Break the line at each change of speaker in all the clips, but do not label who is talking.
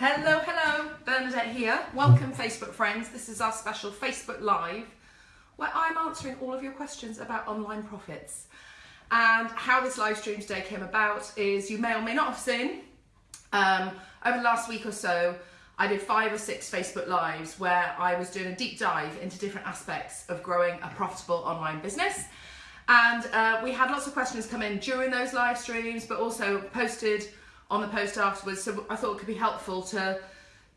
Hello, hello, Bernadette here. Welcome, Facebook friends. This is our special Facebook Live where I'm answering all of your questions about online profits. And how this live stream today came about is you may or may not have seen um, over the last week or so, I did five or six Facebook Lives where I was doing a deep dive into different aspects of growing a profitable online business. And uh, we had lots of questions come in during those live streams, but also posted on the post afterwards. So I thought it could be helpful to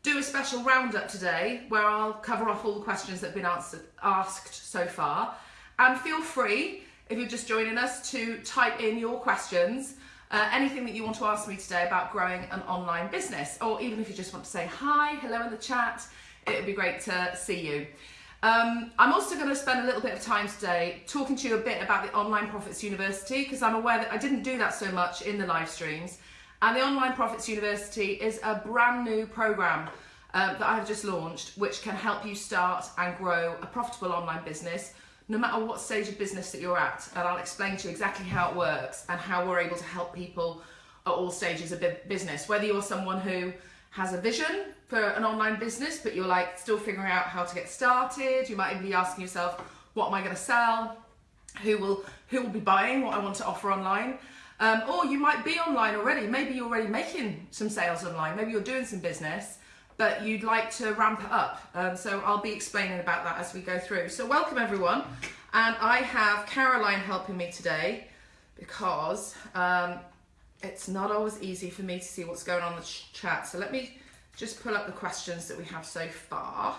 do a special roundup today where I'll cover off all the questions that have been answered, asked so far. And feel free, if you're just joining us, to type in your questions, uh, anything that you want to ask me today about growing an online business, or even if you just want to say hi, hello in the chat, it would be great to see you. Um, I'm also going to spend a little bit of time today talking to you a bit about the Online Profits University because I'm aware that I didn't do that so much in the live streams. And the Online Profits University is a brand new program um, that I've just launched, which can help you start and grow a profitable online business, no matter what stage of business that you're at. And I'll explain to you exactly how it works and how we're able to help people at all stages of business. Whether you're someone who has a vision for an online business, but you're like still figuring out how to get started, you might even be asking yourself, what am I going to sell? Who will who will be buying what I want to offer online? Um, or you might be online already. Maybe you're already making some sales online. Maybe you're doing some business, but you'd like to ramp it up. Um, so I'll be explaining about that as we go through. So welcome everyone. And I have Caroline helping me today because um, it's not always easy for me to see what's going on in the ch chat. So let me just pull up the questions that we have so far.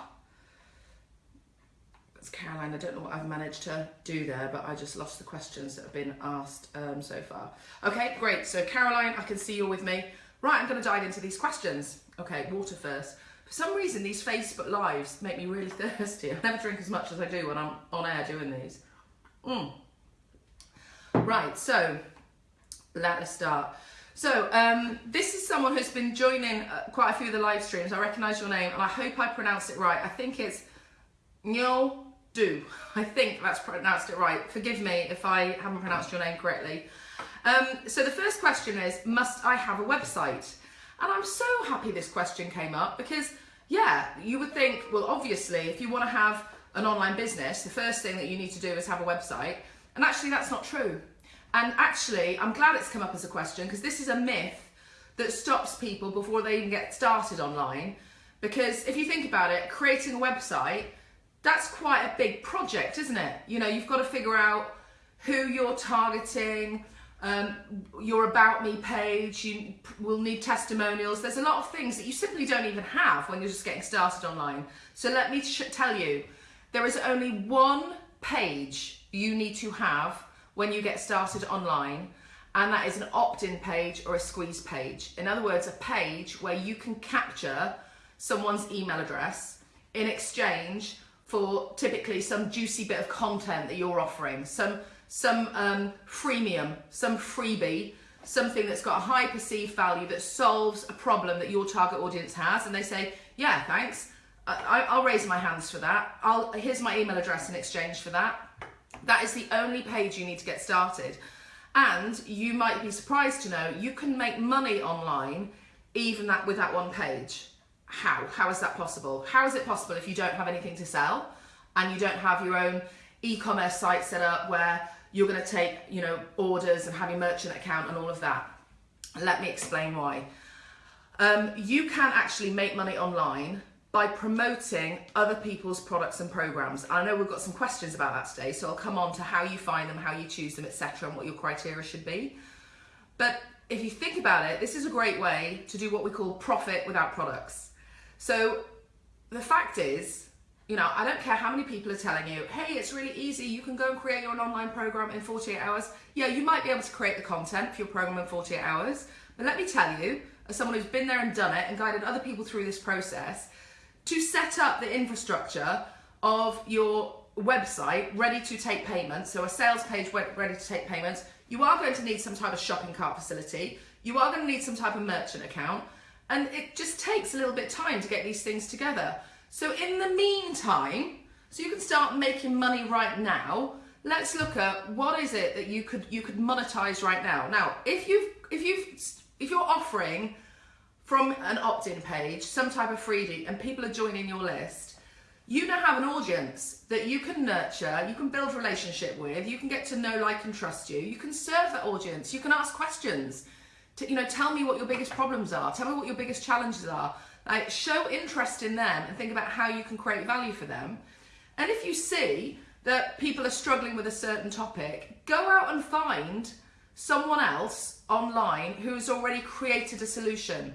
Caroline. I don't know what I've managed to do there, but I just lost the questions that have been asked um, so far. Okay, great. So Caroline, I can see you're with me. Right, I'm going to dive into these questions. Okay, water first. For some reason, these Facebook Lives make me really thirsty. I never drink as much as I do when I'm on air doing these. Mm. Right, so let us start. So um, this is someone who's been joining uh, quite a few of the live streams. I recognise your name and I hope I pronounced it right. I think it's Nyo do. I think that's pronounced it right. Forgive me if I haven't pronounced your name correctly. Um, so the first question is, must I have a website? And I'm so happy this question came up because, yeah, you would think, well, obviously, if you want to have an online business, the first thing that you need to do is have a website. And actually, that's not true. And actually, I'm glad it's come up as a question because this is a myth that stops people before they even get started online. Because if you think about it, creating a website that's quite a big project, isn't it? You know, you've got to figure out who you're targeting, um, your About Me page, you will need testimonials. There's a lot of things that you simply don't even have when you're just getting started online. So let me tell you, there is only one page you need to have when you get started online, and that is an opt-in page or a squeeze page. In other words, a page where you can capture someone's email address in exchange for typically some juicy bit of content that you're offering, some, some um, freemium, some freebie, something that's got a high perceived value that solves a problem that your target audience has and they say, yeah, thanks, I, will raise my hands for that. I'll, here's my email address in exchange for that. That is the only page you need to get started. And you might be surprised to know you can make money online even that with that one page how? How is that possible? How is it possible if you don't have anything to sell and you don't have your own e-commerce site set up where you're going to take, you know, orders and have your merchant account and all of that? Let me explain why. Um, you can actually make money online by promoting other people's products and programs. I know we've got some questions about that today, so I'll come on to how you find them, how you choose them, etc., and what your criteria should be. But if you think about it, this is a great way to do what we call profit without products. So the fact is, you know, I don't care how many people are telling you, hey, it's really easy, you can go and create your online program in 48 hours. Yeah, you might be able to create the content for your program in 48 hours, but let me tell you, as someone who's been there and done it and guided other people through this process, to set up the infrastructure of your website ready to take payments, so a sales page ready to take payments, you are going to need some type of shopping cart facility, you are going to need some type of merchant account, and it just takes a little bit time to get these things together. So in the meantime, so you can start making money right now, let's look at what is it that you could you could monetize right now. Now, if you've if you've if you're offering from an opt-in page, some type of freebie, and people are joining your list, you now have an audience that you can nurture, you can build relationship with, you can get to know, like, and trust you. You can serve that audience. You can ask questions. To, you know, tell me what your biggest problems are. Tell me what your biggest challenges are. Like, show interest in them and think about how you can create value for them. And if you see that people are struggling with a certain topic, go out and find someone else online who's already created a solution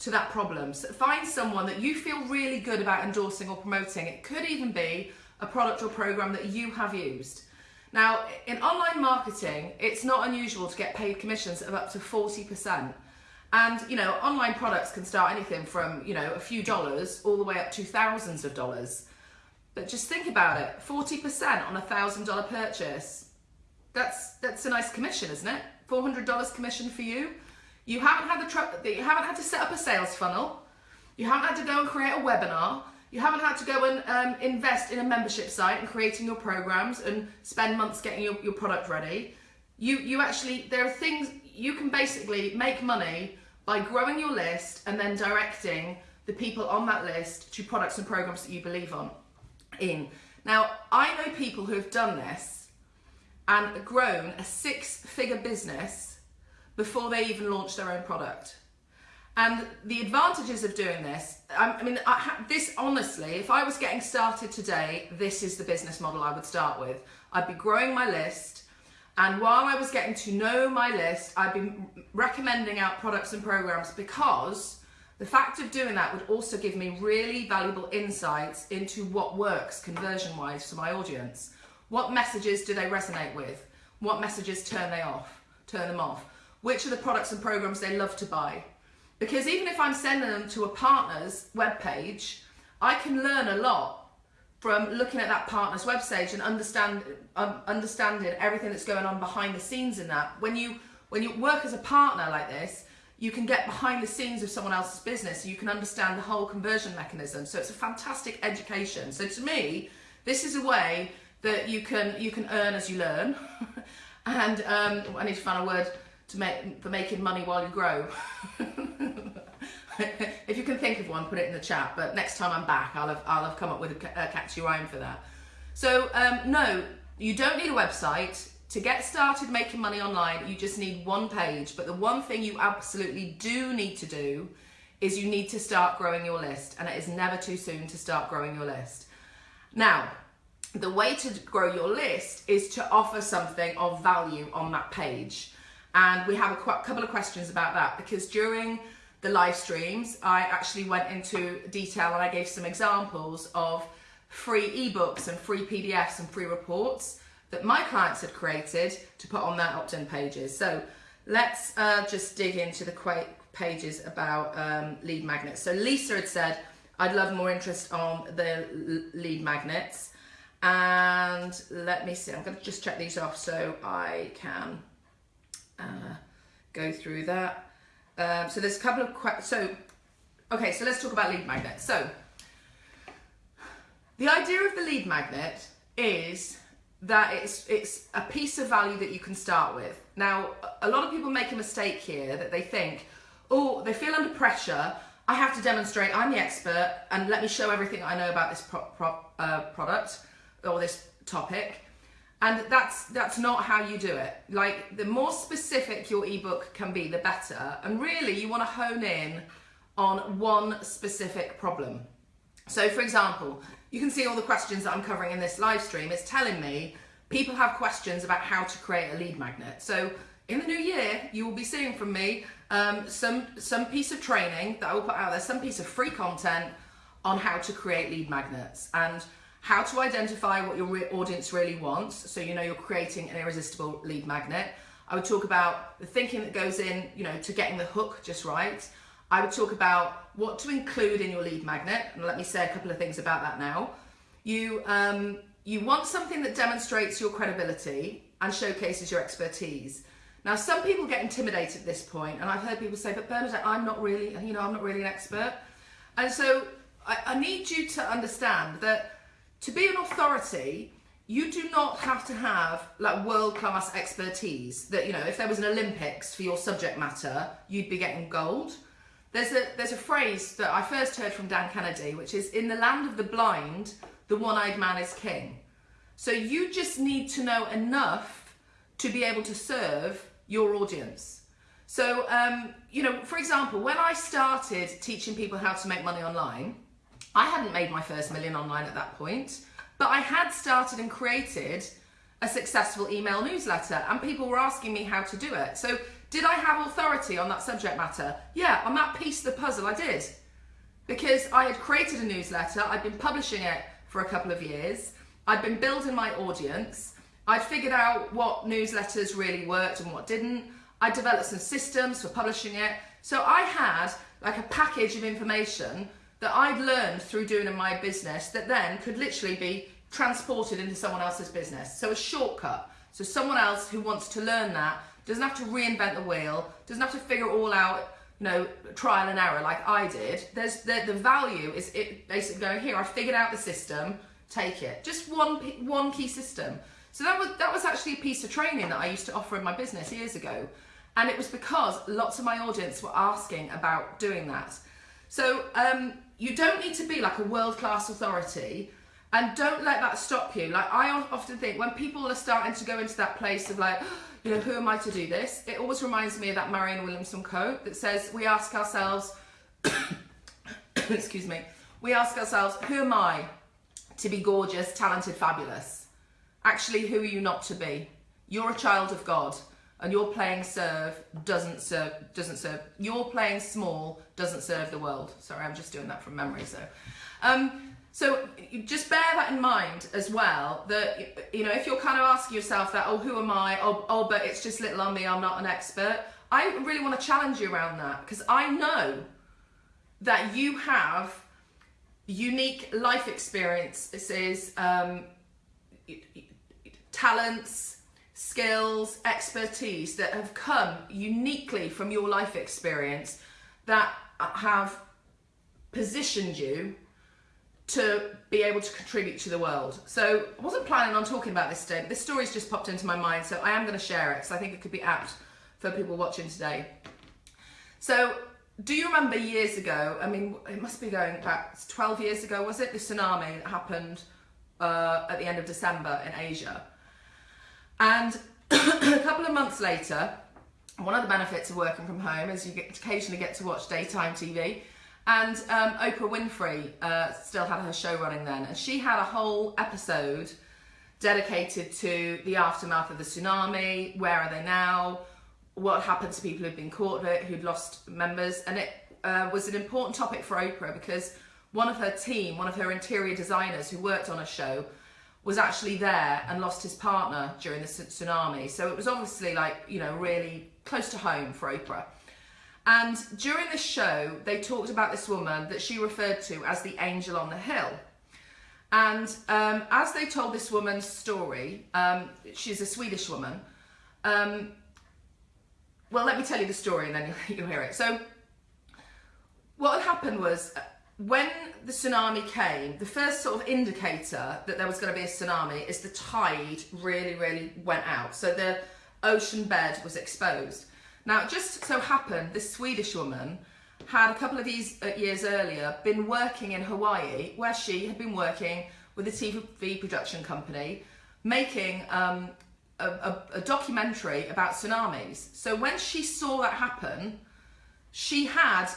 to that problem. So find someone that you feel really good about endorsing or promoting. It could even be a product or program that you have used. Now, in online marketing, it's not unusual to get paid commissions of up to 40%. And, you know, online products can start anything from, you know, a few dollars all the way up to thousands of dollars. But just think about it, 40% on a $1,000 purchase. That's that's a nice commission, isn't it? $400 commission for you. You haven't had the tr- you haven't had to set up a sales funnel. You haven't had to go and create a webinar. You haven't had to go and um, invest in a membership site and creating your programs and spend months getting your, your product ready. You you actually there are things you can basically make money by growing your list and then directing the people on that list to products and programs that you believe on in. Now, I know people who have done this and grown a six-figure business before they even launch their own product. And the advantages of doing this, I mean, I this honestly, if I was getting started today, this is the business model I would start with. I'd be growing my list, and while I was getting to know my list, I'd be recommending out products and programs because the fact of doing that would also give me really valuable insights into what works conversion wise for my audience. What messages do they resonate with? What messages turn they off? Turn them off? which are the products and programs they love to buy. Because even if I'm sending them to a partner's webpage, I can learn a lot from looking at that partner's website and understand um, understanding everything that's going on behind the scenes in that. When you when you work as a partner like this, you can get behind the scenes of someone else's business. You can understand the whole conversion mechanism. So it's a fantastic education. So to me, this is a way that you can you can earn as you learn. and um, I need to find a word to make for making money while you grow. if you can think of one, put it in the chat. But next time I'm back, I'll have I'll have come up with a, a catchy rhyme for that. So um, no, you don't need a website to get started making money online. You just need one page. But the one thing you absolutely do need to do is you need to start growing your list, and it is never too soon to start growing your list. Now, the way to grow your list is to offer something of value on that page. And we have a couple of questions about that because during the live streams, I actually went into detail and I gave some examples of free ebooks and free PDFs and free reports that my clients had created to put on their opt in pages. So let's uh, just dig into the pages about um, lead magnets. So Lisa had said, I'd love more interest on the lead magnets. And let me see, I'm going to just check these off so I can uh, go through that. Um, so there's a couple of questions. So, okay, so let's talk about lead magnets. So, the idea of the lead magnet is that it's it's a piece of value that you can start with. Now, a lot of people make a mistake here that they think, oh, they feel under pressure. I have to demonstrate I'm the expert and let me show everything I know about this pro- pro- uh, product or this topic. And that's that's not how you do it. Like the more specific your ebook can be, the better. And really, you want to hone in on one specific problem. So, for example, you can see all the questions that I'm covering in this live stream. It's telling me people have questions about how to create a lead magnet. So, in the new year, you will be seeing from me um, some some piece of training that I will put out there, some piece of free content on how to create lead magnets and how to identify what your audience really wants so you know you're creating an irresistible lead magnet. I would talk about the thinking that goes in, you know, to getting the hook just right. I would talk about what to include in your lead magnet, and let me say a couple of things about that now. You um, you want something that demonstrates your credibility and showcases your expertise. Now, some people get intimidated at this point, and I've heard people say, "But Bernadette, I'm not really, you know, I'm not really an expert." And so, I, I need you to understand that to be an authority, you do not have to have like world class expertise that, you know, if there was an Olympics for your subject matter, you'd be getting gold. there's a there's a phrase that I first heard from Dan Kennedy, which is in the land of the blind, the one-eyed man is king. So you just need to know enough to be able to serve your audience. So um, you know, for example, when I started teaching people how to make money online, I hadn't made my first million online at that point, but I had started and created a successful email newsletter and people were asking me how to do it. So did I have authority on that subject matter? Yeah, on that piece of the puzzle I did. Because I had created a newsletter, I'd been publishing it for a couple of years, I'd been building my audience, I'd figured out what newsletters really worked and what didn't, I developed some systems for publishing it. So I had like a package of information that I'd learned through doing in my business that then could literally be transported into someone else's business. So a shortcut. So someone else who wants to learn that doesn't have to reinvent the wheel, doesn't have to figure it all out, you know, trial and error like I did. There's the, the value is it basically going here. I figured out the system, take it. Just one one key system. So that was that was actually a piece of training that I used to offer in my business years ago, and it was because lots of my audience were asking about doing that. So um, you don't need to be like a world class authority and don't let that stop you. Like I often think when people are starting to go into that place of like, you know, who am I to do this? It always reminds me of that Marianne Williamson quote that says, we ask ourselves, excuse me, we ask ourselves, who am I to be gorgeous, talented, fabulous? Actually, who are you not to be? You're a child of God and your playing serve doesn't serve doesn't serve your playing small doesn't serve the world. Sorry i'm just doing that from memory so. Um, so just bear that in mind as well that you know if you're kind of asking yourself that oh who am i? Oh, oh but it's just little on me i'm not an expert. I really want to challenge you around that because i know that you have unique life experiences um, talents skills, expertise that have come uniquely from your life experience that have positioned you to be able to contribute to the world. So I wasn't planning on talking about this today, but this story's just popped into my mind, so I am going to share it because I think it could be apt for people watching today. So do you remember years ago, I mean, it must be going back 12 years ago, was it? The tsunami that happened uh, at the end of December in Asia. And a couple of months later, one of the benefits of working from home is you get occasionally get to watch daytime TV. And um, Oprah Winfrey uh, still had her show running then, and she had a whole episode dedicated to the aftermath of the tsunami. Where are they now? What happened to people who'd been caught of it, who'd lost members? And it uh, was an important topic for Oprah because one of her team, one of her interior designers who worked on a show, was actually there and lost his partner during the tsunami. So it was obviously like, you know, really close to home for Oprah. And during the show, they talked about this woman that she referred to as the angel on the hill. And um, as they told this woman's story, um, she's a Swedish woman. Um, well, let me tell you the story and then you'll, you'll hear it. So, what happened was when the tsunami came, the first sort of indicator that there was going to be a tsunami is the tide really, really went out. So the ocean bed was exposed. Now, it just so happened this Swedish woman had a couple of these uh, years earlier been working in Hawaii, where she had been working with a TV production company, making um, a, a, a documentary about tsunamis. So when she saw that happen, she had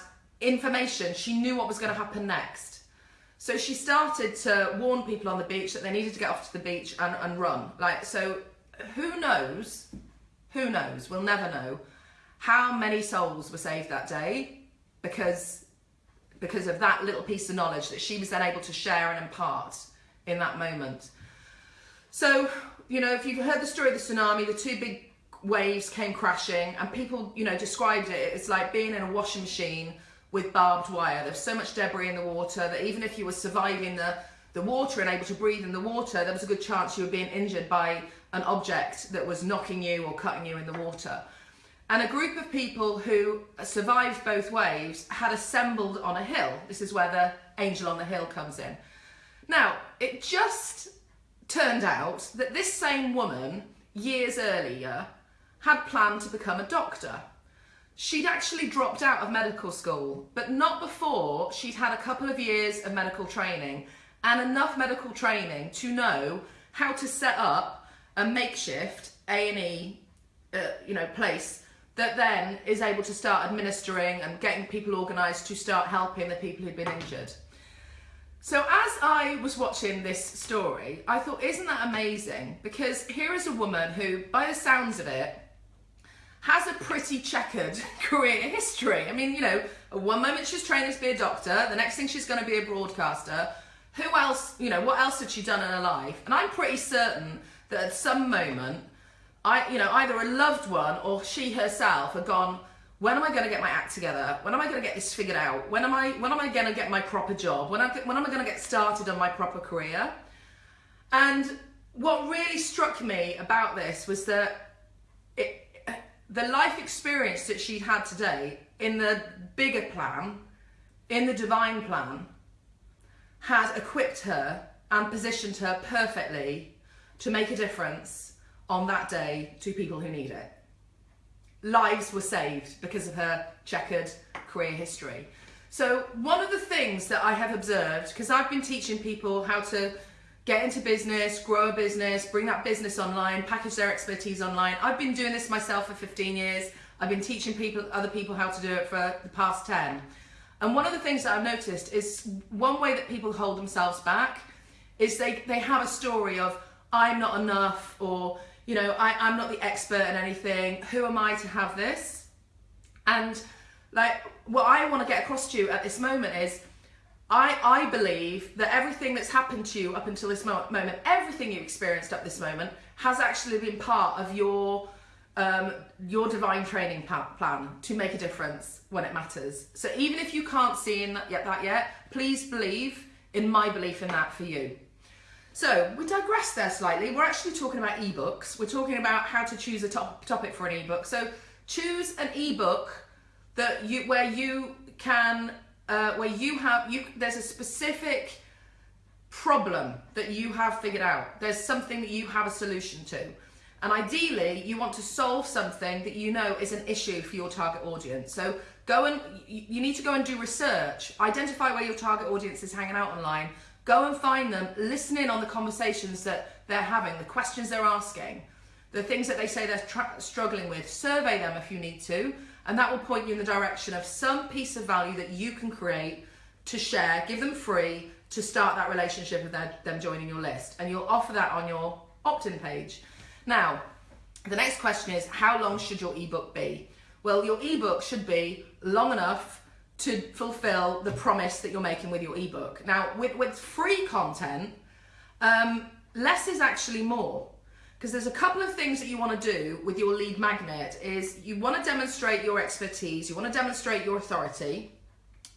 information. She knew what was going to happen next. So she started to warn people on the beach that they needed to get off to the beach and, and run. Like, so who knows, who knows, we'll never know how many souls were saved that day because, because of that little piece of knowledge that she was then able to share and impart in that moment. So, you know, if you've heard the story of the tsunami, the two big waves came crashing and people, you know, described it, it's like being in a washing machine with barbed wire. There's so much debris in the water that even if you were surviving the, the water and able to breathe in the water, there was a good chance you were being injured by an object that was knocking you or cutting you in the water. And a group of people who survived both waves had assembled on a hill. This is where the angel on the hill comes in. Now, it just turned out that this same woman, years earlier, had planned to become a doctor. She'd actually dropped out of medical school, but not before she'd had a couple of years of medical training and enough medical training to know how to set up a makeshift A&E uh, you know place that then is able to start administering and getting people organised to start helping the people who'd been injured. So as I was watching this story, I thought, isn't that amazing? Because here is a woman who, by the sounds of it, has a pretty checkered career history. I mean, you know, one moment she's training to be a doctor, the next thing she's going to be a broadcaster. Who else, you know, what else had she done in her life? And I'm pretty certain that at some moment, I, you know, either a loved one or she herself had gone, when am I going to get my act together? When am I going to get this figured out? When am I when am I going to get my proper job? When, I, when am I going to get started on my proper career? And what really struck me about this was that it, the life experience that she'd had today in the bigger plan, in the divine plan, had equipped her and positioned her perfectly to make a difference on that day to people who need it lives were saved because of her checkered career history. So one of the things that I have observed, because I've been teaching people how to get into business, grow a business, bring that business online, package their expertise online. I've been doing this myself for 15 years. I've been teaching people, other people how to do it for the past 10. And one of the things that I've noticed is one way that people hold themselves back is they, they have a story of, I'm not enough, or you know, I, I'm not the expert in anything. Who am I to have this? And like what I want to get across to you at this moment is I, I believe that everything that's happened to you up until this moment, everything you've experienced up this moment, has actually been part of your um, your divine training plan to make a difference when it matters. So even if you can't see in that yet, that yet, please believe in my belief in that for you. So we digress there slightly. We're actually talking about ebooks. We're talking about how to choose a top topic for an ebook. So choose an ebook that you where you can uh, where you have you there's a specific problem that you have figured out. There's something that you have a solution to. And ideally, you want to solve something that you know is an issue for your target audience. So go and you need to go and do research, identify where your target audience is hanging out online, Go and find them, listen in on the conversations that they're having, the questions they're asking, the things that they say they're struggling with. Survey them if you need to, and that will point you in the direction of some piece of value that you can create to share, give them free to start that relationship with their, them joining your list. And you'll offer that on your opt in page. Now, the next question is how long should your ebook be? Well, your ebook should be long enough to fulfill the promise that you're making with your ebook. Now, with, with free content, um, less is actually more because there's a couple of things that you want to do with your lead magnet is you want to demonstrate your expertise, you want to demonstrate your authority,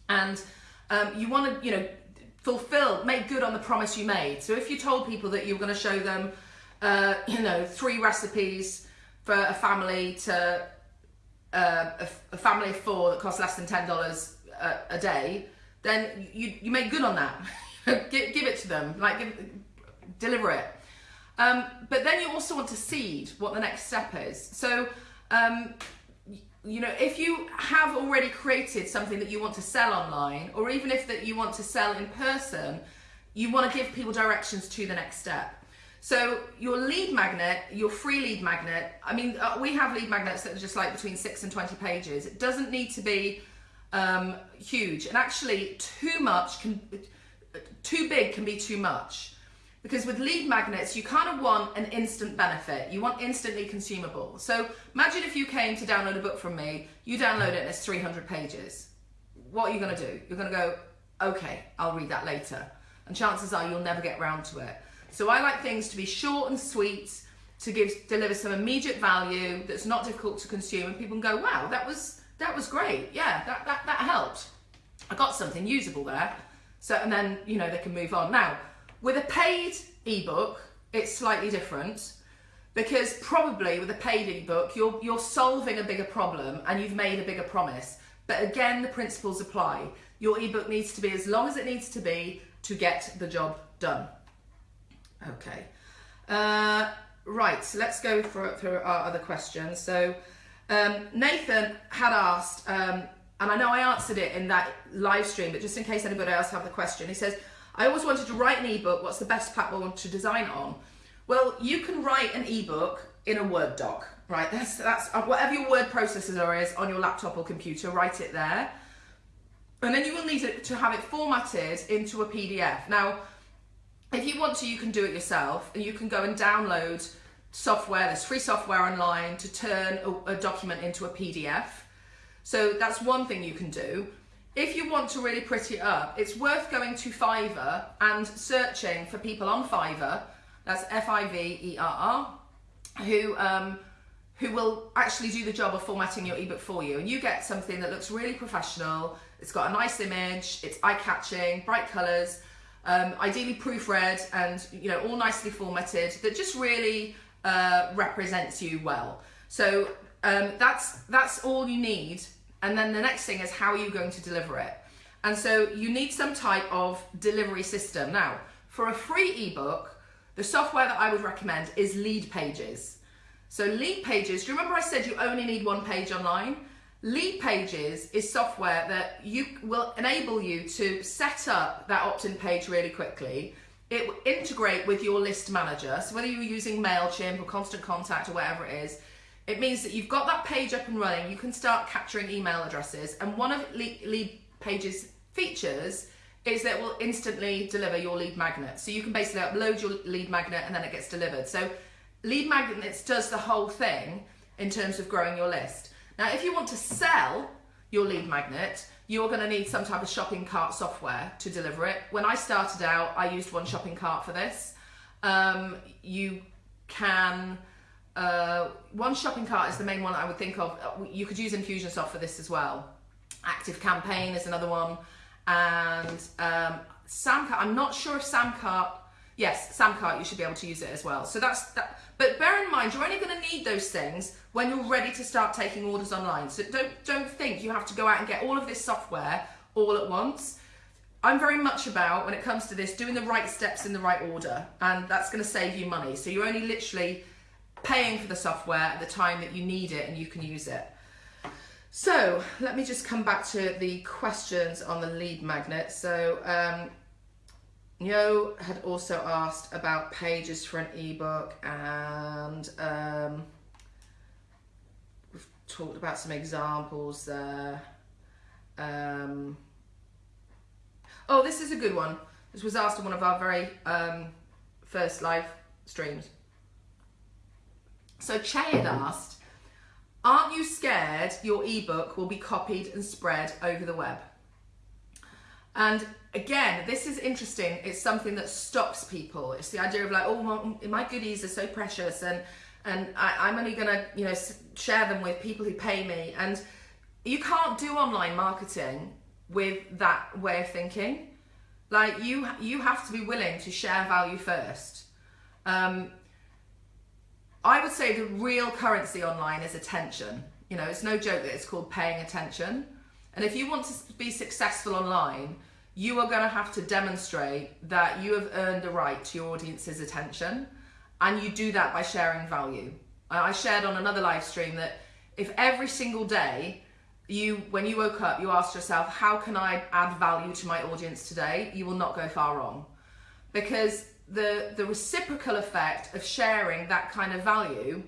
and um, you want to, you know, fulfill, make good on the promise you made. So if you told people that you were going to show them, uh, you know, three recipes for a family to uh, a, a, family of four that costs less than ten dollars a, a, day, then you you make good on that. give, give it to them, like give, deliver it. Um, but then you also want to seed what the next step is. So. Um, you know, if you have already created something that you want to sell online, or even if that you want to sell in person, you want to give people directions to the next step. So your lead magnet, your free lead magnet, I mean, uh, we have lead magnets that are just like between six and 20 pages. It doesn't need to be um, huge. And actually too much can, too big can be too much. Because with lead magnets, you kind of want an instant benefit. You want instantly consumable. So imagine if you came to download a book from me, you download it and it's 300 pages. What are you gonna do? You're gonna go, okay, I'll read that later. And chances are you'll never get round to it. So I like things to be short and sweet, to give deliver some immediate value that's not difficult to consume, and people can go, wow, that was that was great. Yeah, that that that helped. I got something usable there. So and then you know they can move on. Now with a paid ebook, it's slightly different because probably with a paid ebook, you're you're solving a bigger problem and you've made a bigger promise. But again, the principles apply. Your ebook needs to be as long as it needs to be to get the job done. Okay. Uh, right, so let's go for our other questions. So, Um, Nathan had asked, um, and I know I answered it in that live stream, but just in case anybody else have the question, he says, I always wanted to write an ebook. What's the best platform to design on? Well, you can write an ebook in a Word doc, right? That's that's uh, whatever your word processor is on your laptop or computer. Write it there, and then you will need to have it formatted into a PDF. Now, if you want to, you can do it yourself, and you can go and download software. There's free software online to turn a, a document into a PDF. So that's one thing you can do. If you want to really pretty it up, it's worth going to Fiverr and searching for people on Fiverr. That's F-I-V-E-R-R, who um, who will actually do the job of formatting your ebook for you, and you get something that looks really professional. It's got a nice image, it's eye-catching, bright colours, um, ideally proofread, and you know all nicely formatted. That just really uh, represents you well. So um, that's that's all you need and then the next thing is how are you going to deliver it? And so you need some type of delivery system. Now, for a free ebook, the software that I would recommend is Leadpages. So Leadpages, do you remember I said you only need one page online? Leadpages is software that you will enable you to set up that opt-in page really quickly. It will integrate with your list manager. So whether you're using MailChimp or Constant Contact or whatever it is, it means that you've got that page up and running, you can start capturing email addresses. And one of Lead Page's features is that it will instantly deliver your lead magnet. So you can basically upload your lead magnet and then it gets delivered. So lead magnets does the whole thing in terms of growing your list. Now, if you want to sell your lead magnet, you're going to need some type of shopping cart software to deliver it. When I started out, I used 1ShoppingCart for this. Um, you can uh, 1ShoppingCart is the main one I would think of. Uh, you could use Infusionsoft for this as well. ActiveCampaign is another one. And um, Samcart, I'm not sure if Samcart, yes, Samcart, you should be able to use it as well. So that's that. But bear in mind, you're only going to need those things when you're ready to start taking orders online. So don't, don't think you have to go out and get all of this software all at once. I'm very much about, when it comes to this, doing the right steps in the right order. And that's going to save you money. So you're only literally paying for the software at the time that you need it and you can use it. So let me just come back to the questions on the lead magnet. So um, had also asked about pages for an ebook and um, we've talked about some examples there. Um, oh, this is a good one. This was asked in one of our very um, first live streams. So Che had asked, aren't you scared your ebook will be copied and spread over the web? And again, this is interesting. It's something that stops people. It's the idea of like, oh, my, my goodies are so precious and and I, am only going to, you know, share them with people who pay me. And you can't do online marketing with that way of thinking. Like you, you have to be willing to share value first. Um, I would say the real currency online is attention. You know, it's no joke that it's called paying attention. And if you want to be successful online, you are going to have to demonstrate that you have earned the right to your audience's attention. And you do that by sharing value. I shared on another live stream that if every single day you, when you woke up, you asked yourself, how can I add value to my audience today? You will not go far wrong. Because the the reciprocal effect of sharing that kind of value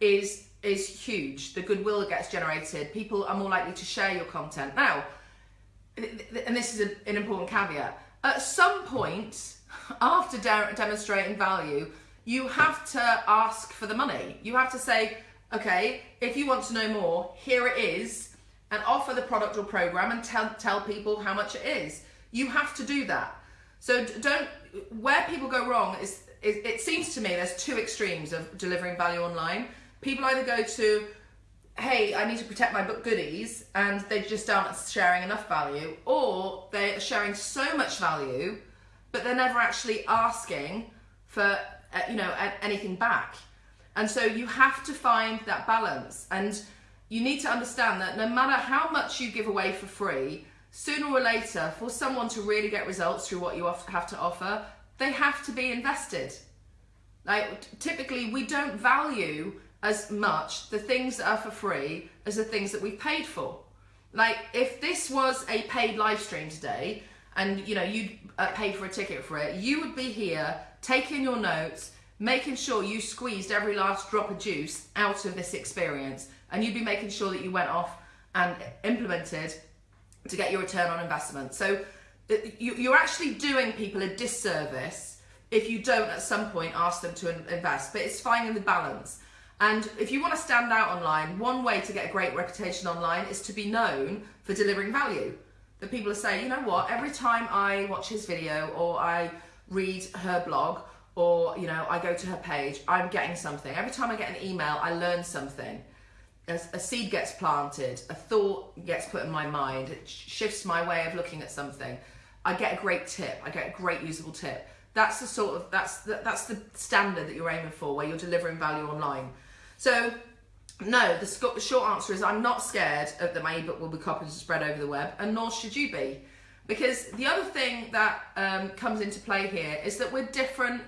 is is huge. The goodwill that gets generated, people are more likely to share your content. Now, and this is a, an important caveat. At some point, after de demonstrating value, you have to ask for the money. You have to say, okay, if you want to know more, here it is, and offer the product or program and tell tell people how much it is. You have to do that. So don't where people go wrong is, it, it seems to me there's two extremes of delivering value online. People either go to, hey, I need to protect my book goodies, and they just aren't sharing enough value, or they're sharing so much value, but they're never actually asking for, uh, you know, anything back. And so you have to find that balance. And you need to understand that no matter how much you give away for free, sooner or later, for someone to really get results through what you have to offer, they have to be invested. Like typically, we don't value as much the things that are for free as the things that we've paid for. Like if this was a paid live stream today and you know you uh, for a ticket for it, you would be here taking your notes, making sure you squeezed every last drop of juice out of this experience and you'd be making sure that you went off and implemented to get your return on investment. So you're actually doing people a disservice if you don't at some point ask them to invest, but it's finding the balance. And if you want to stand out online, one way to get a great reputation online is to be known for delivering value. That people are saying, you know what, every time I watch his video or I read her blog or you know I go to her page, I'm getting something. Every time I get an email, I learn something. A, a seed gets planted, a thought gets put in my mind, it shifts my way of looking at something. I get a great tip, I get a great usable tip. That's the sort of that's the, that's the standard that you're aiming for, where you're delivering value online. So, no, the short answer is I'm not scared that my ebook will be copied and spread over the web, and nor should you be. Because the other thing that um, comes into play here is that we're different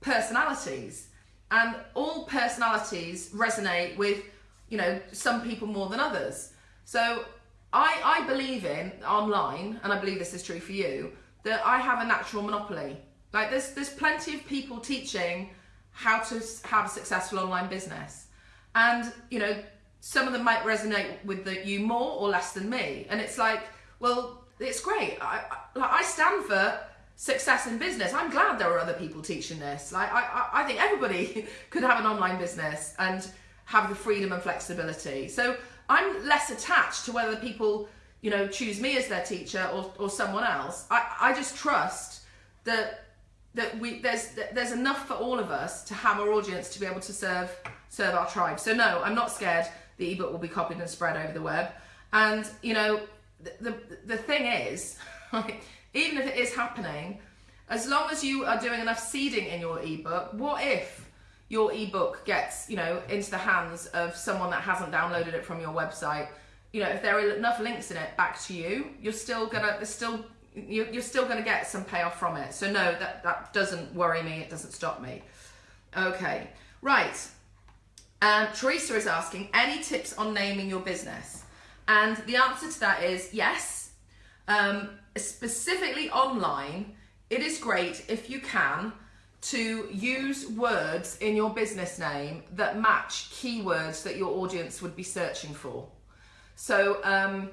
personalities, and all personalities resonate with, you know, some people more than others. So I, I believe in online, and I believe this is true for you, that I have a natural monopoly. Like there's there's plenty of people teaching how to have a successful online business. And, you know, some of them might resonate with the, you more or less than me. And it's like, well, it's great. I, I, I stand for success in business. I'm glad there are other people teaching this. Like, I, I think everybody could have an online business and have the freedom and flexibility. So I'm less attached to whether people, you know, choose me as their teacher or, or someone else. I, I just trust that that we there's there's enough for all of us to have our audience to be able to serve serve our tribe. So no, I'm not scared the ebook will be copied and spread over the web. And you know, the the, the thing is, even if it is happening, as long as you are doing enough seeding in your ebook, what if your ebook gets you know into the hands of someone that hasn't downloaded it from your website? You know, if there are enough links in it back to you, you're still gonna there's still you're still to get some payoff from it. So no, that, that doesn't worry me. It doesn't stop me. Okay, right. Um, Teresa is asking, any tips on naming your business? And the answer to that is yes. Um, specifically online, it is great if you can to use words in your business name that match keywords that your audience would be searching for. So um,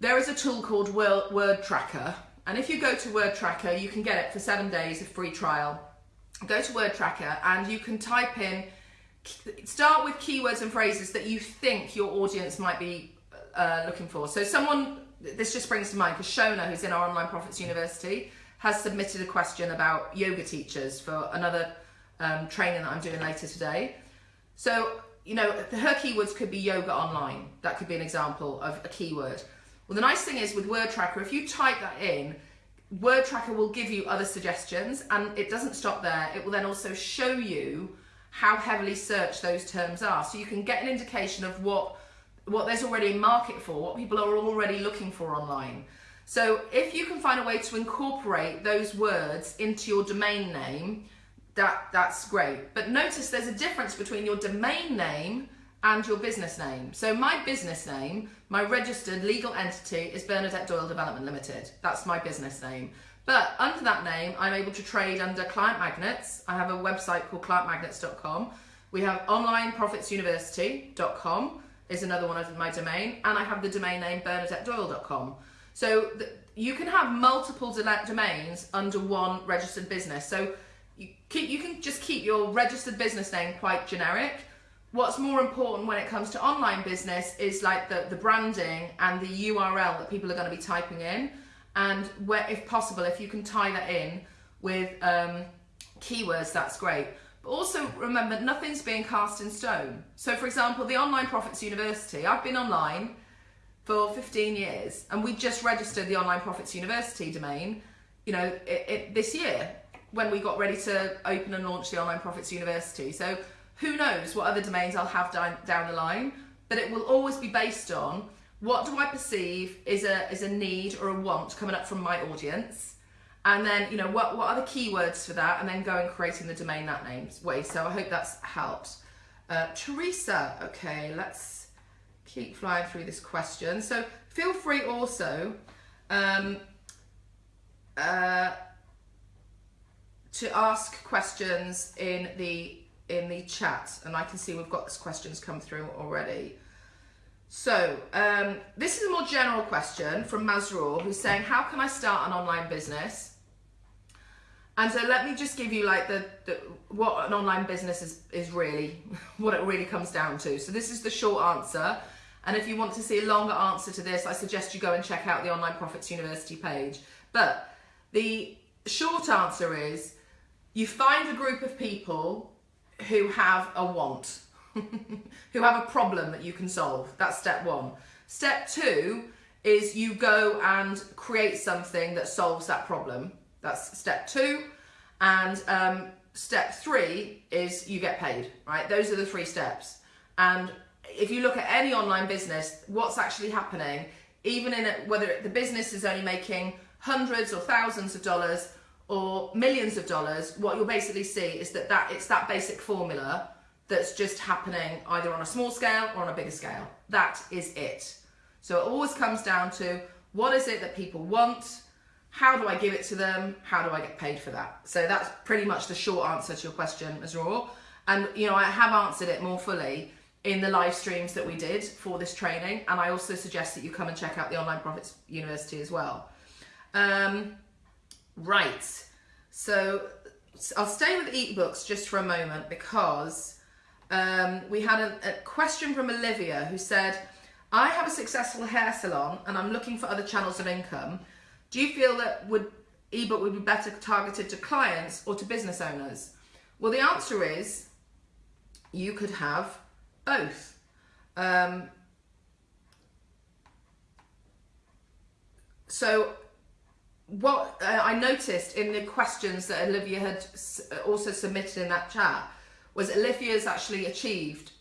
there is a tool called Wordtracker, and if you go to Wordtracker, you can get it for seven days of free trial. Go to Wordtracker and you can type in, start with keywords and phrases that you think your audience might be uh, looking for. So someone, this just brings to mind, because Shona, who's in our Online Profits University, has submitted a question about yoga teachers for another um, training that I'm doing later today. So, you know, her keywords could be yoga online. That could be an example of a keyword. Well, the nice thing is with Wordtracker, if you type that in, Wordtracker will give you other suggestions and it doesn't stop there. It will then also show you how heavily searched those terms are. So you can get an indication of what, what there's already a market for, what people are already looking for online. So if you can find a way to incorporate those words into your domain name, that, that's great. But notice there's a difference between your domain name and your business name. So my business name, my registered legal entity is Bernadette Doyle Development Limited. That's my business name. But under that name, I'm able to trade under Client Magnets. I have a website called clientmagnets.com. We have onlineprofitsuniversity.com is another one of my domain. And I have the domain name bernadettedoyle.com. So you can have multiple domains under one registered business. So you, keep, you can just keep your registered business name quite generic what's more important when it comes to online business is like the, the branding and the URL that people are going to be typing in. And where, if possible, if you can tie that in with um, keywords, that's great. But also remember, nothing's being cast in stone. So for example, the Online Profits University, I've been online for 15 years and we just registered the Online Profits University domain, you know, it, it, this year when we got ready to open and launch the Online Profits University. So who knows what other domains I'll have down, down the line, but it will always be based on what do I perceive is a, is a need or a want coming up from my audience, and then, you know, what, what are the keywords for that, and then go and creating the domain that names way. So I hope that's helped. Uh, Teresa, okay, let's keep flying through this question. So feel free also um, uh, to ask questions in the in the chat, and I can see we've got questions come through already. So um, this is a more general question from Mazrur, who's saying, "How can I start an online business?" And so let me just give you like the, the what an online business is is really what it really comes down to. So this is the short answer. And if you want to see a longer answer to this, I suggest you go and check out the Online Profits University page. But the short answer is you find a group of people who have a want, who have a problem that you can solve. That's step one. Step two is you go and create something that solves that problem. That's step two. And um, step three is you get paid, right? Those are the three steps. And if you look at any online business, what's actually happening, even in it, whether the business is only making hundreds or thousands of dollars or millions of dollars, what you'll basically see is that, that it's that basic formula that's just happening either on a small scale or on a bigger scale. That is it. So it always comes down to what is it that people want, how do I give it to them? How do I get paid for that? So that's pretty much the short answer to your question, Azrael. And you know, I have answered it more fully in the live streams that we did for this training. And I also suggest that you come and check out the Online Profits University as well. Um, right. So I'll stay with ebooks just for a moment because um, we had a, a question from Olivia who said, I have a successful hair salon and I'm looking for other channels of income. Do you feel that would ebook would be better targeted to clients or to business owners? Well, the answer is you could have both. Um, so what uh, I noticed in the questions that Olivia had also submitted in that chat was Olivia's actually achieved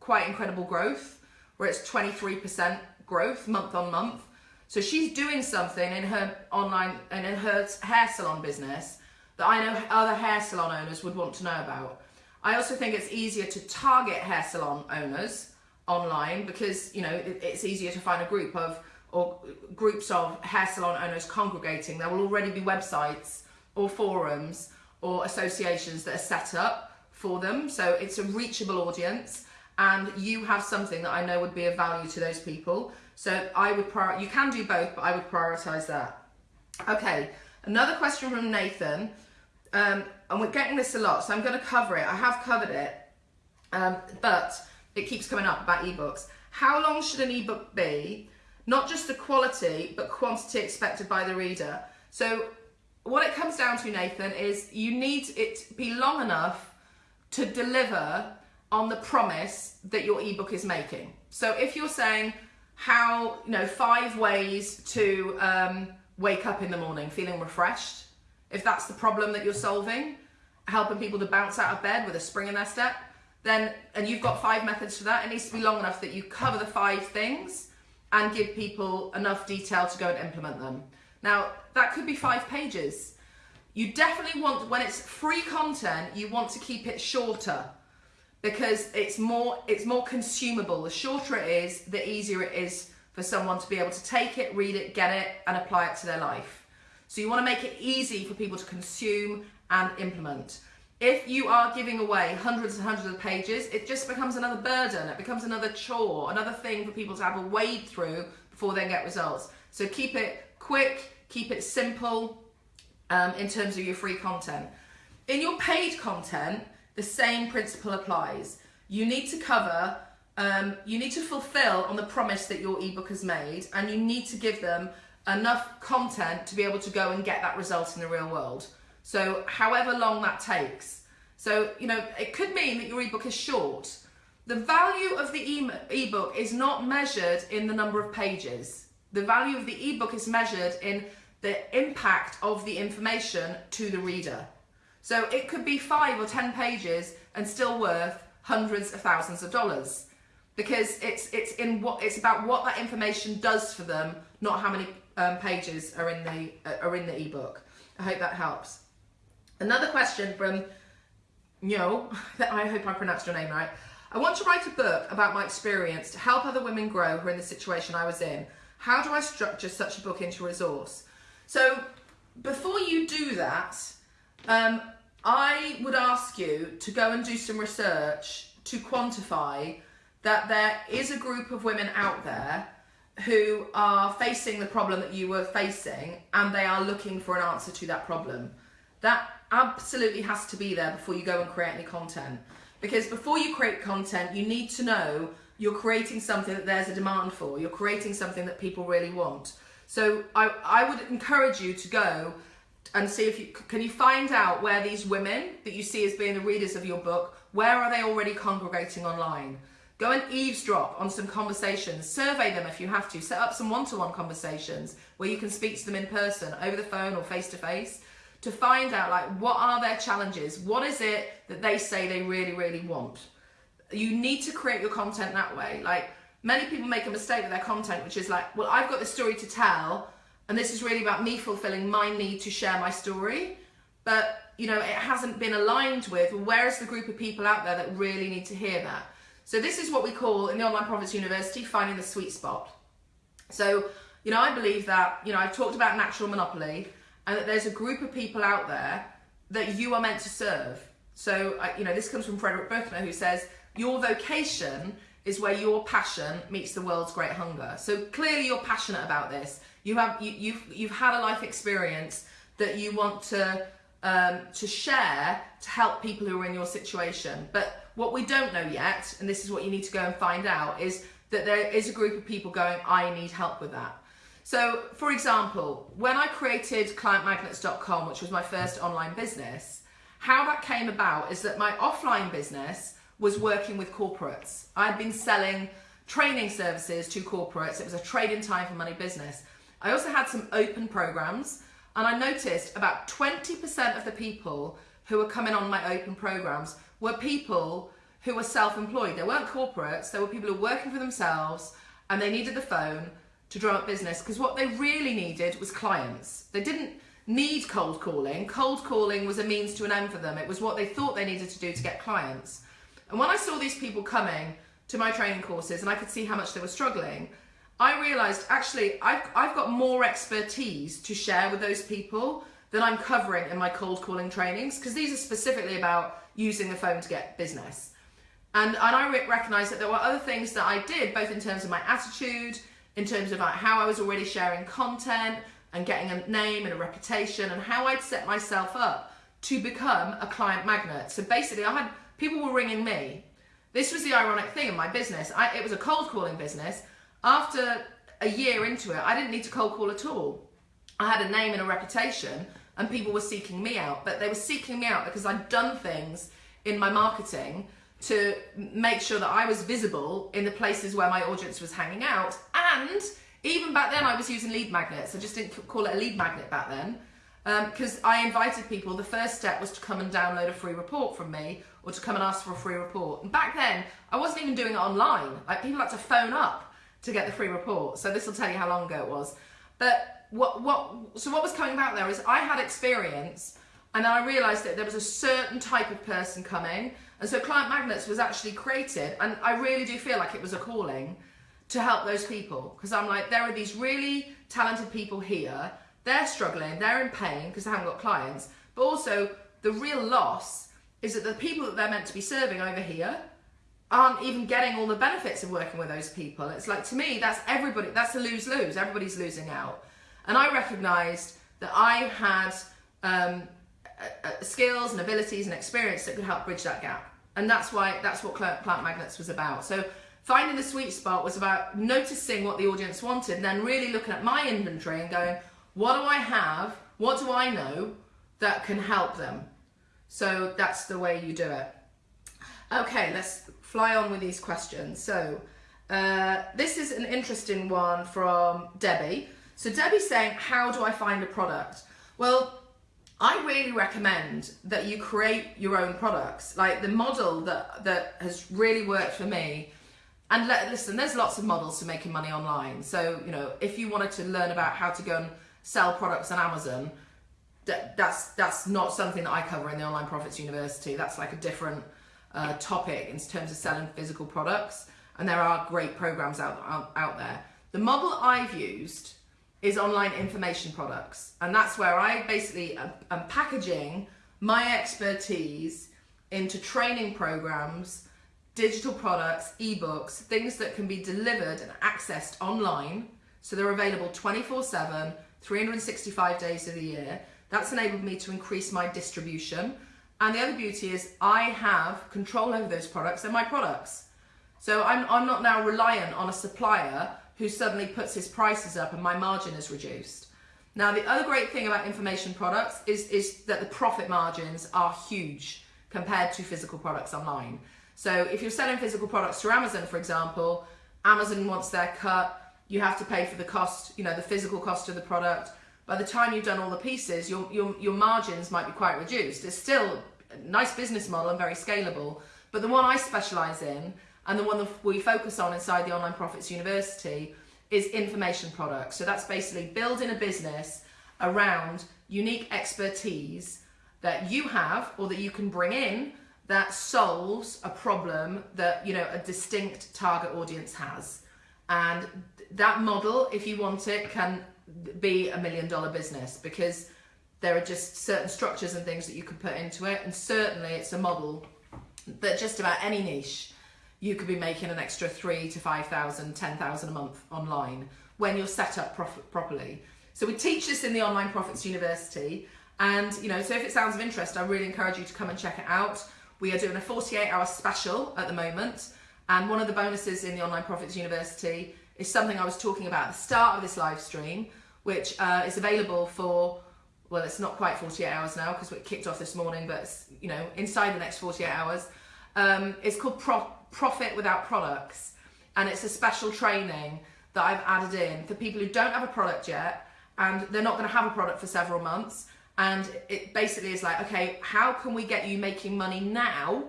quite incredible growth, where it's 23% growth month on month. So she's doing something in her online and in her hair salon business that I know other hair salon owners would want to know about. I also think it's easier to target hair salon owners online because you know it's easier to find a group of or groups of hair salon owners congregating. There will already be websites or forums or associations that are set up for them. So it's a reachable audience and you have something that I know would be of value to those people. So I would prior you can do both, but I would prioritize that. Okay, another question from Nathan. Um, and we're getting this a lot, so I'm going to cover it. I have covered it, um, but it keeps coming up about ebooks. How long should an ebook be? Not just the quality, but quantity expected by the reader. So what it comes down to, Nathan, is you need it to be long enough to deliver on the promise that your ebook is making. So if you're saying, how, you know, five ways to um, wake up in the morning feeling refreshed. If that's the problem that you're solving, helping people to bounce out of bed with a spring in their step, then, and you've got five methods for that, it needs to be long enough that you cover the five things and give people enough detail to go and implement them. Now, that could be five pages. You definitely want, when it's free content, you want to keep it shorter because it's more it's more consumable. The shorter it is, the easier it is for someone to be able to take it, read it, get it, and apply it to their life. So you want to make it easy for people to consume and implement. If you are giving away hundreds and hundreds of pages, it just becomes another burden. It becomes another chore, another thing for people to have a wade through before they get results. So keep it quick, keep it simple um, in terms of your free content. In your paid content, the same principle applies. You need to cover, um, you need to fulfill on the promise that your ebook has made, and you need to give them enough content to be able to go and get that result in the real world. So, however long that takes. So, you know, it could mean that your ebook is short. The value of the ebook is not measured in the number of pages. The value of the ebook is measured in the impact of the information to the reader. So it could be five or 10 pages and still worth hundreds of thousands of dollars because it's, it's, in what, it's about what that information does for them, not how many um, pages are in, the, uh, are in the ebook. I hope that helps. Another question from Nyo, I hope I pronounced your name right. I want to write a book about my experience to help other women grow who are in the situation I was in. How do I structure such a book into a resource? So before you do that, um, I would ask you to go and do some research to quantify that there is a group of women out there who are facing the problem that you were facing and they are looking for an answer to that problem. That absolutely has to be there before you go and create any content. Because before you create content, you need to know you're creating something that there's a demand for. You're creating something that people really want. So I, I would encourage you to go and see if you can you find out where these women that you see as being the readers of your book, where are they already congregating online? Go and eavesdrop on some conversations. Survey them if you have to. Set up some one-to-one conversations where you can speak to them in person, over the phone or face-to-face, to find out like what are their challenges? What is it that they say they really, really want? You need to create your content that way. Like many people make a mistake with their content, which is like, well, I've got this story to tell, and this is really about me fulfilling my need to share my story. But you know, it hasn't been aligned with where is the group of people out there that really need to hear that? So this is what we call in the Online Profits University finding the sweet spot. So, you know, I believe that, you know, I've talked about natural monopoly and that there's a group of people out there that you are meant to serve. So, you know, this comes from Frederick Buechner who says, your vocation is where your passion meets the world's great hunger. So clearly you're passionate about this. You have, you, you've, you've had a life experience that you want to, um, to share to help people who are in your situation. But what we don't know yet, and this is what you need to go and find out, is that there is a group of people going, I need help with that. So, for example, when I created clientmagnets.com, which was my first online business, how that came about is that my offline business was working with corporates. I'd been selling training services to corporates. It was a trade in time for money business. I also had some open programs, and I noticed about 20% of the people who were coming on my open programs were people who were self-employed. They weren't corporates. They were people who were working for themselves, and they needed the phone to drum up business because what they really needed was clients. They didn't need cold calling. Cold calling was a means to an end for them. It was what they thought they needed to do to get clients. And when I saw these people coming to my training courses and I could see how much they were struggling, I realized actually I've, I've got more expertise to share with those people than I'm covering in my cold calling trainings because these are specifically about using the phone to get business. And, and I recognized that there were other things that I did, both in terms of my attitude, in terms of like how I was already sharing content and getting a name and a reputation and how I'd set myself up to become a client magnet. So basically I had, people were ringing me. This was the ironic thing in my business. I, it was a cold calling business. After a year into it, I didn't need to cold call at all. I had a name and a reputation and people were seeking me out, but they were seeking me out because I'd done things in my marketing to make sure that I was visible in the places where my audience was hanging out. And even back then, I was using lead magnets. I just didn't call it a lead magnet back then because um, I invited people. The first step was to come and download a free report from me or to come and ask for a free report. And back then, I wasn't even doing it online. Like people had to phone up to get the free report. So this will tell you how long ago it was. But what, what, so what was coming about there is I had experience and I realized that there was a certain type of person coming and so Client Magnets was actually created, and I really do feel like it was a calling to help those people because I'm like, there are these really talented people here. They're struggling, they're in pain because they haven't got clients, but also the real loss is that the people that they're meant to be serving over here aren't even getting all the benefits of working with those people. It's like, to me, that's everybody, that's a lose lose. Everybody's losing out. And I recognized that I had um, skills and abilities and experience that could help bridge that gap and that's why that's what Client Magnets was about. So finding the sweet spot was about noticing what the audience wanted and then really looking at my inventory and going what do i have? What do i know that can help them? So that's the way you do it. Okay let's fly on with these questions. So uh, this is an interesting one from debbie. So debbie's saying how do i find a product? Well I really recommend that you create your own products. Like the model that, that has really worked for me, and let, listen, there's lots of models to making money online. So, you know, if you wanted to learn about how to go and sell products on Amazon, that, that's, that's not something that I cover in the Online Profits University. That's like a different uh, topic in terms of selling physical products, and there are great programs out, out, out there. The model I've used is online information products, and that's where I basically am, packaging my expertise into training programs, digital products, ebooks, things that can be delivered and accessed online. So they're available 24 7, 365 days of the year. That's enabled me to increase my distribution. And the other beauty is I have control over those products. They're my products. So I'm, I'm not now reliant on a supplier who suddenly puts his prices up and my margin is reduced. Now, the other great thing about information products is, is that the profit margins are huge compared to physical products online. So if you're selling physical products through Amazon, for example, Amazon wants their cut, you have to pay for the cost, you know, the physical cost of the product. By the time you've done all the pieces, your, your, your margins might be quite reduced. It's still a nice business model and very scalable. But the one I specialize in and the one that we focus on inside the Online Profits University is information products. So that's basically building a business around unique expertise that you have or that you can bring in that solves a problem that you know a distinct target audience has and that model if you want it can be a million dollar business because there are just certain structures and things that you can put into it and certainly it's a model that just about any niche you could be making an extra three to five thousand, ten thousand a month online when you're set up properly. So we teach this in the Online Profits University, and you know, so if it sounds of interest, I really encourage you to come and check it out. We are doing a 48-hour special at the moment, and one of the bonuses in the Online Profits University is something I was talking about at the start of this live stream, which uh, is available for well, it's not quite 48 hours now because we kicked off this morning, but you know, inside the next 48 hours. Um, it's called Pro- Profit Without Products, and it's a special training that I've added in for people who don't have a product yet and they're not going to have a product for several months. And it basically is like, okay, how can we get you making money now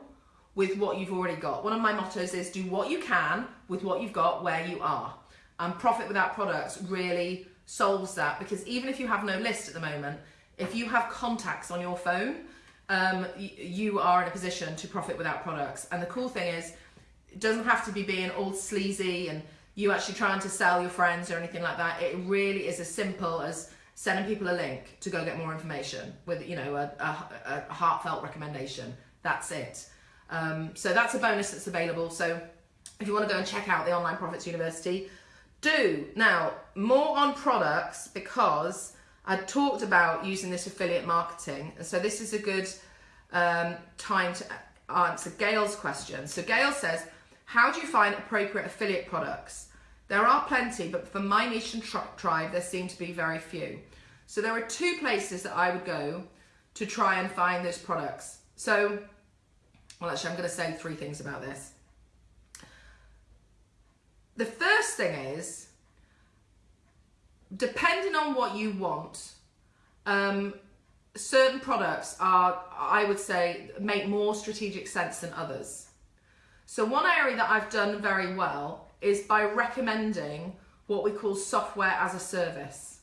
with what you've already got? One of my mottos is do what you can with what you've got where you are. And Profit Without Products really solves that because even if you have no list at the moment, if you have contacts on your phone, um, you are in a position to profit without products. And the cool thing is, it doesn't have to be being all sleazy and you actually trying to sell your friends or anything like that. It really is as simple as sending people a link to go get more information with you know a, a, a heartfelt recommendation. That's it. Um, so that's a bonus that's available. So if you want to go and check out the Online Profits University, do. Now, more on products because I talked about using this affiliate marketing. And so this is a good um, time to answer Gail's question. So Gail says, how do you find appropriate affiliate products? There are plenty, but for my niche and tri- tribe, there seem to be very few. So there are two places that I would go to try and find those products. So, well, actually, I'm going to say three things about this. The first thing is, depending on what you want, um, certain products are, I would say, make more strategic sense than others. So one area that I've done very well is by recommending what we call software as a service.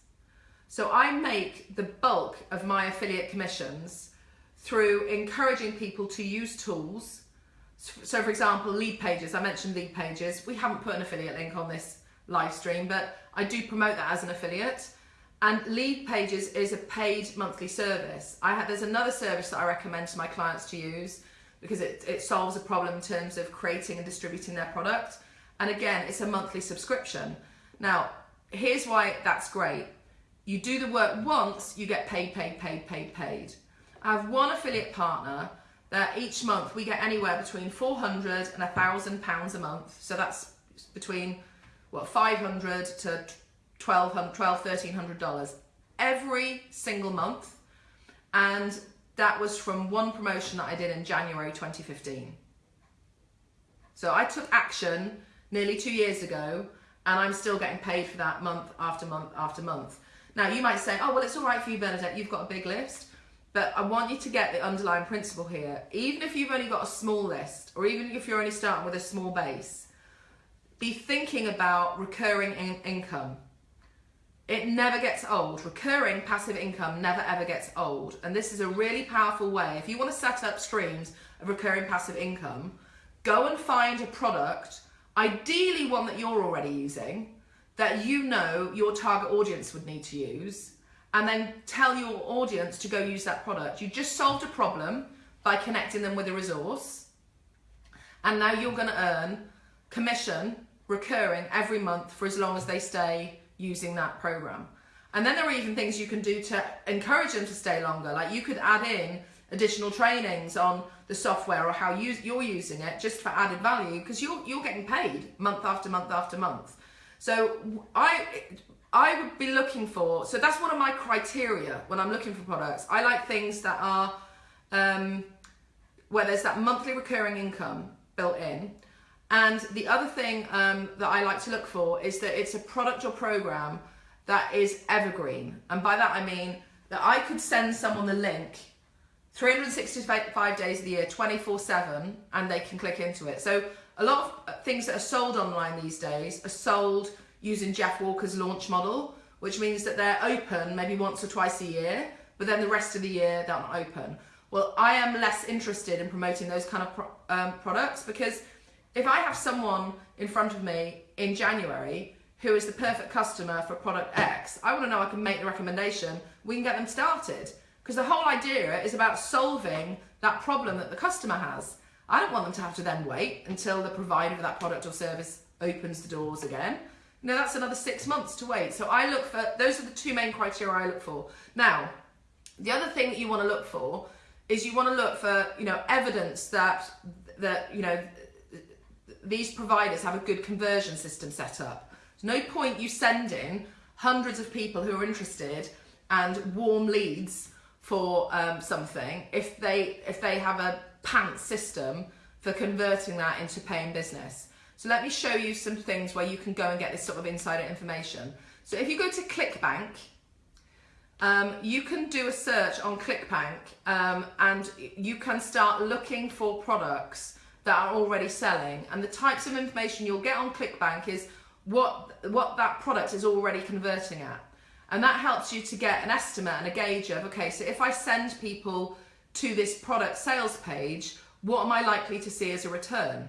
So I make the bulk of my affiliate commissions through encouraging people to use tools. So for example, Leadpages, I mentioned Leadpages. We haven't put an affiliate link on this live stream, but I do promote that as an affiliate. And Leadpages is a paid monthly service. I have, there's another service that I recommend to my clients to use because it, it solves a problem in terms of creating and distributing their product. And again, it's a monthly subscription. Now, here's why that's great. You do the work once, you get paid, paid, paid, paid, paid. I have one affiliate partner that each month we get anywhere between 400 and a thousand pounds a month. So that's between what 500 to 1200 12 1300 dollars every single month and that was from one promotion that I did in January 2015. So I took action nearly two years ago and I'm still getting paid for that month after month after month. Now you might say, oh, well, it's all right for you, Bernadette, you've got a big list. But I want you to get the underlying principle here. Even if you've only got a small list, or even if you're only starting with a small base, be thinking about recurring in- income It never gets old. Recurring passive income never ever gets old. And this is a really powerful way. If you want to set up streams of recurring passive income, go and find a product, ideally one that you're already using, that you know your target audience would need to use, and then tell your audience to go use that product. You just solved a problem by connecting them with a resource. And now you're going to earn commission recurring every month for as long as they stay using that program. And then there are even things you can do to encourage them to stay longer. Like you could add in additional trainings on the software or how you, you're using it just for added value because you're, you're getting paid month after month after month. So I, I would be looking for, so that's one of my criteria when I'm looking for products. I like things that are, um, where there's that monthly recurring income built in. And the other thing um, that I like to look for is that it's a product or program that is evergreen. And by that I mean that I could send someone the link 365 days of the year, 24 7, and they can click into it. So a lot of things that are sold online these days are sold using Jeff Walker's launch model, which means that they're open maybe once or twice a year, but then the rest of the year they're not open. Well, I am less interested in promoting those kind of pro um, products because if I have someone in front of me in January who is the perfect customer for product X, I want to know I can make the recommendation, we can get them started. Because the whole idea is about solving that problem that the customer has. I don't want them to have to then wait until the provider of that product or service opens the doors again. Know, that's another six months to wait. So I look for, those are the two main criteria I look for. Now, the other thing that you want to look for is you want to look for, you know, evidence that, that, you know, these providers have a good conversion system set up. There's no point you sending hundreds of people who are interested and warm leads for um, something if they if they have a pants system for converting that into paying business. So let me show you some things where you can go and get this sort of insider information. So if you go to ClickBank, um, you can do a search on ClickBank um, and you can start looking for products that are already selling. And the types of information you'll get on ClickBank is what, what that product is already converting at. And that helps you to get an estimate and a gauge of, okay, so if I send people to this product sales page, what am I likely to see as a return?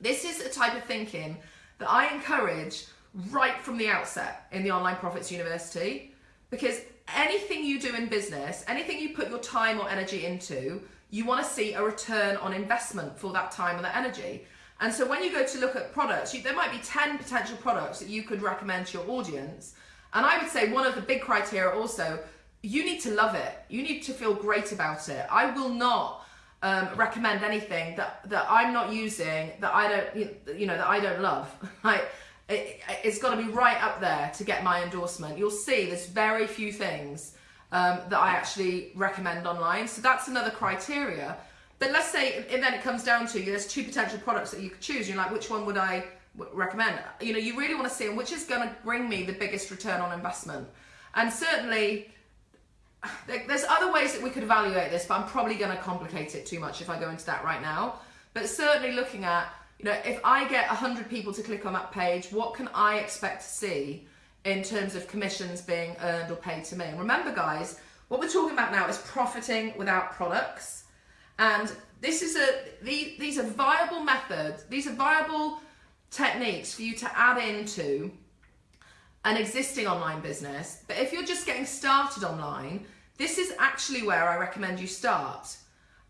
This is a type of thinking that I encourage right from the outset in the Online Profits University because anything you do in business, anything you put your time or energy into, you want to see a return on investment for that time and that energy. And so when you go to look at products, you, there might be 10 potential products that you could recommend to your audience. And I would say one of the big criteria also, you need to love it. You need to feel great about it. I will not um, recommend anything that, that I'm not using that I don't you know that I don't love. like it, has got to be right up there to get my endorsement. You'll see there's very few things um, that I actually recommend online. So that's another criteria. But let's say and then it comes down to there's two potential products that you could choose. You're like, which one would I recommend? You know, you really want to see which is going to bring me the biggest return on investment. And certainly there's other ways that we could evaluate this, but I'm probably going to complicate it too much if I go into that right now. But certainly looking at, you know, if I get 100 people to click on that page, what can I expect to see in terms of commissions being earned or paid to me? And remember, guys, what we're talking about now is profiting without products. And this is a, these are viable methods, these are viable techniques for you to add into an existing online business. But if you're just getting started online, this is actually where I recommend you start.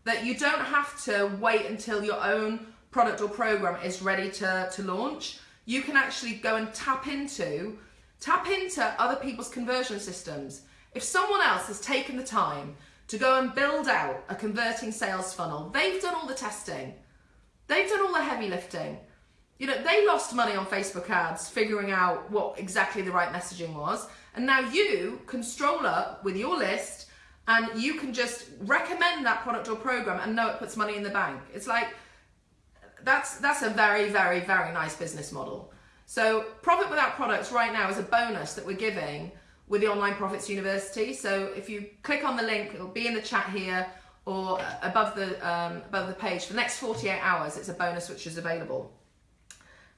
That you don't have to wait until your own product or program is ready to, to launch. You can actually go and tap into, tap into other people's conversion systems. If someone else has taken the time to go and build out a converting sales funnel, they've done all the testing. They've done all the heavy lifting you know, they lost money on Facebook ads figuring out what exactly the right messaging was. And now you can stroll up with your list and you can just recommend that product or program and know it puts money in the bank. It's like, that's, that's a very, very, very nice business model. So profit without products right now is a bonus that we're giving with the Online Profits University. So if you click on the link, it'll be in the chat here or above the, um, above the page. For the next 48 hours, it's a bonus which is available.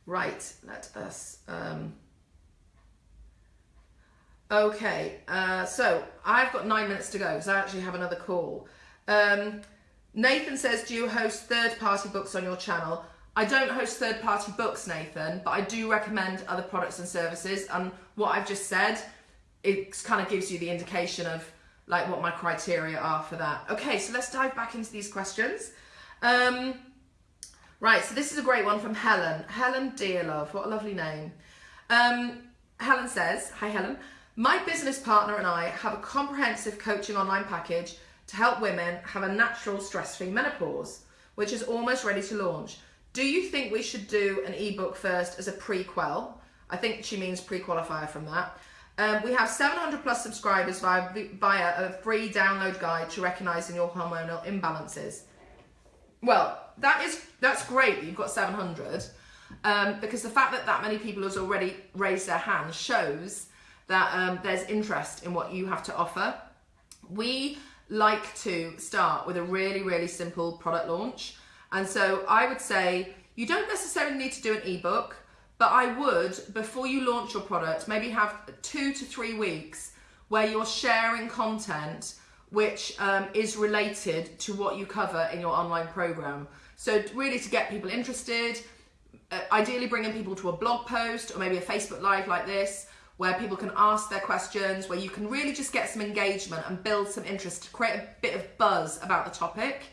Right, let us... Um, Okay, uh, so I've got nine minutes to go because I actually have another call. Um, Nathan says, Do you host third party books on your channel? I don't host third party books, Nathan, but I do recommend other products and services. And what I've just said, it kind of gives you the indication of like what my criteria are for that. Okay, so let's dive back into these questions. Um, right, so this is a great one from Helen. Helen dear love, what a lovely name. Um, Helen says, Hi Helen, my business partner and I have a comprehensive coaching online package to help women have a natural stress-free menopause, which is almost ready to launch. Do you think we should do an ebook first as a prequel? I think she means pre-qualifier from that. Um, we have 700 plus subscribers via, via a free download guide to recognizing your hormonal imbalances. Well, that is that's great that you've got 700 um, because the fact that that many people has already raised their hands shows that um, there's interest in what you have to offer. We like to start with a really, really simple product launch. And so I would say you don't necessarily need to do an ebook. But I would, before you launch your product, maybe have two to three weeks where you're sharing content which um, is related to what you cover in your online program. So really to get people interested, uh, ideally bringing people to a blog post or maybe a Facebook Live like this, where people can ask their questions, where you can really just get some engagement and build some interest to create a bit of buzz about the topic.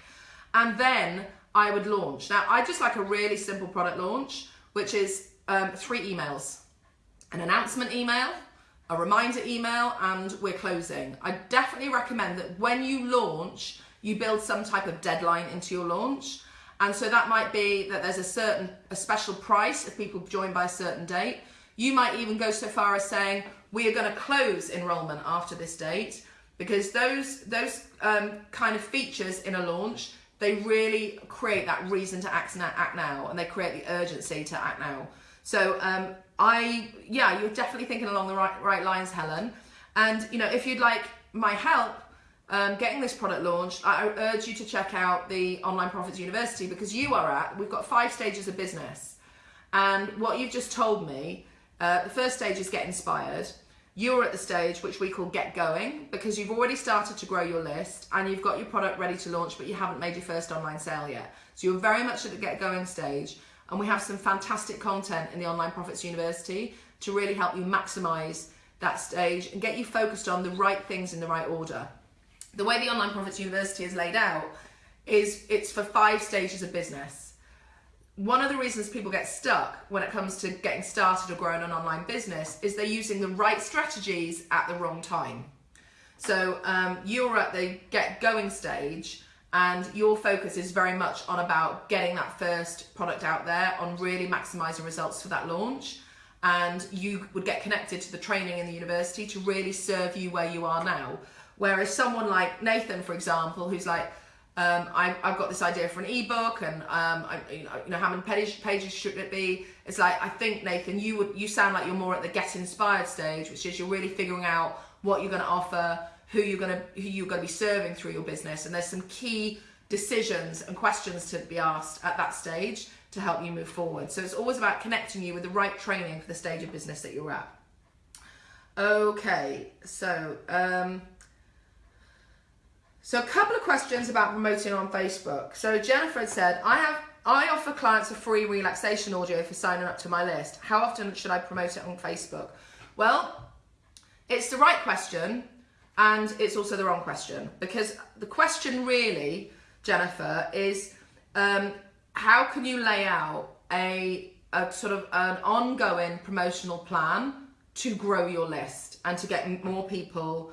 And then I would launch. Now, I just like a really simple product launch, which is um, three emails an announcement email, a reminder email, and we're closing. I definitely recommend that when you launch, you build some type of deadline into your launch. And so that might be that there's a certain, a special price if people join by a certain date. You might even go so far as saying, we are going to close enrollment after this date because those, those um, kind of features in a launch, they really create that reason to act now and they create the urgency to act now. So um, I, yeah, you're definitely thinking along the right, right lines, Helen. And, you know, if you'd like my help um, getting this product launched, I urge you to check out the Online Profits University because you are at, we've got five stages of business. And what you've just told me, uh, the first stage is get inspired. You're at the stage which we call get going because you've already started to grow your list and you've got your product ready to launch, but you haven't made your first online sale yet. So you're very much at the get going stage. And we have some fantastic content in the Online Profits University to really help you maximize that stage and get you focused on the right things in the right order. The way the Online Profits University is laid out is it's for five stages of business. One of the reasons people get stuck when it comes to getting started or growing an online business is they're using the right strategies at the wrong time. So um, you're at the get going stage and your focus is very much on about getting that first product out there on really maximizing results for that launch and you would get connected to the training in the university to really serve you where you are now whereas someone like nathan for example who's like um, I, have got this idea for an ebook and um, I, you, know, how many pages, pages should it be? It's like i think nathan you would you sound like you're more at the get inspired stage which is you're really figuring out what you're going to offer who you're going to who you're going to be serving through your business. And there's some key decisions and questions to be asked at that stage to help you move forward. So it's always about connecting you with the right training for the stage of business that you're at. Okay so um so a couple of questions about promoting on facebook so jennifer said i have I offer clients a free relaxation audio for signing up to my list. How often should I promote it on Facebook? Well, it's the right question and it's also the wrong question because the question really, Jennifer, is um, how can you lay out a, a sort of an ongoing promotional plan to grow your list and to get more people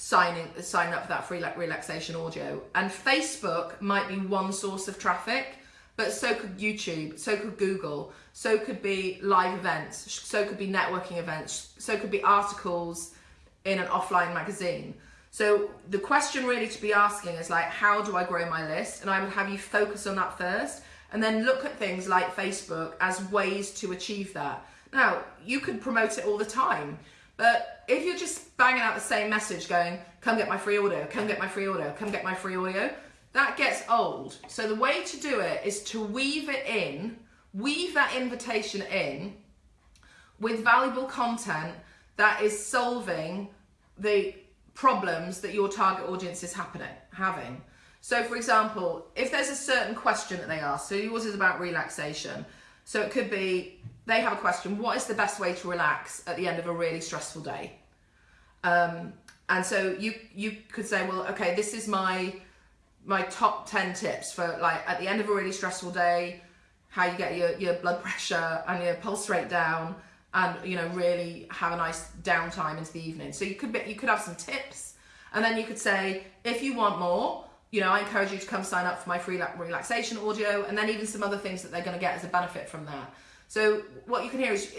signing sign up for that free relaxation audio and facebook might be one source of traffic but so could youtube so could google so could be live events so could be networking events so could be articles in an offline magazine. So the question really to be asking is like, how do I grow my list? And I would have you focus on that first and then look at things like Facebook as ways to achieve that. Now, you could promote it all the time, but if you're just banging out the same message going, come get my free audio, come get my free audio, come get my free audio, that gets old. So the way to do it is to weave it in, weave that invitation in with valuable content that is solving the problems that your target audience is happening having. So for example, if there's a certain question that they ask, so yours is about relaxation. So it could be they have a question, what is the best way to relax at the end of a really stressful day? Um, and so you you could say, well, okay, this is my my top 10 tips for like at the end of a really stressful day, how you get your, your blood pressure and your pulse rate down and you know really have a nice downtime into the evening. So you could be, you could have some tips and then you could say if you want more, you know, I encourage you to come sign up for my free relaxation audio and then even some other things that they're going to get as a benefit from that. So what you can hear is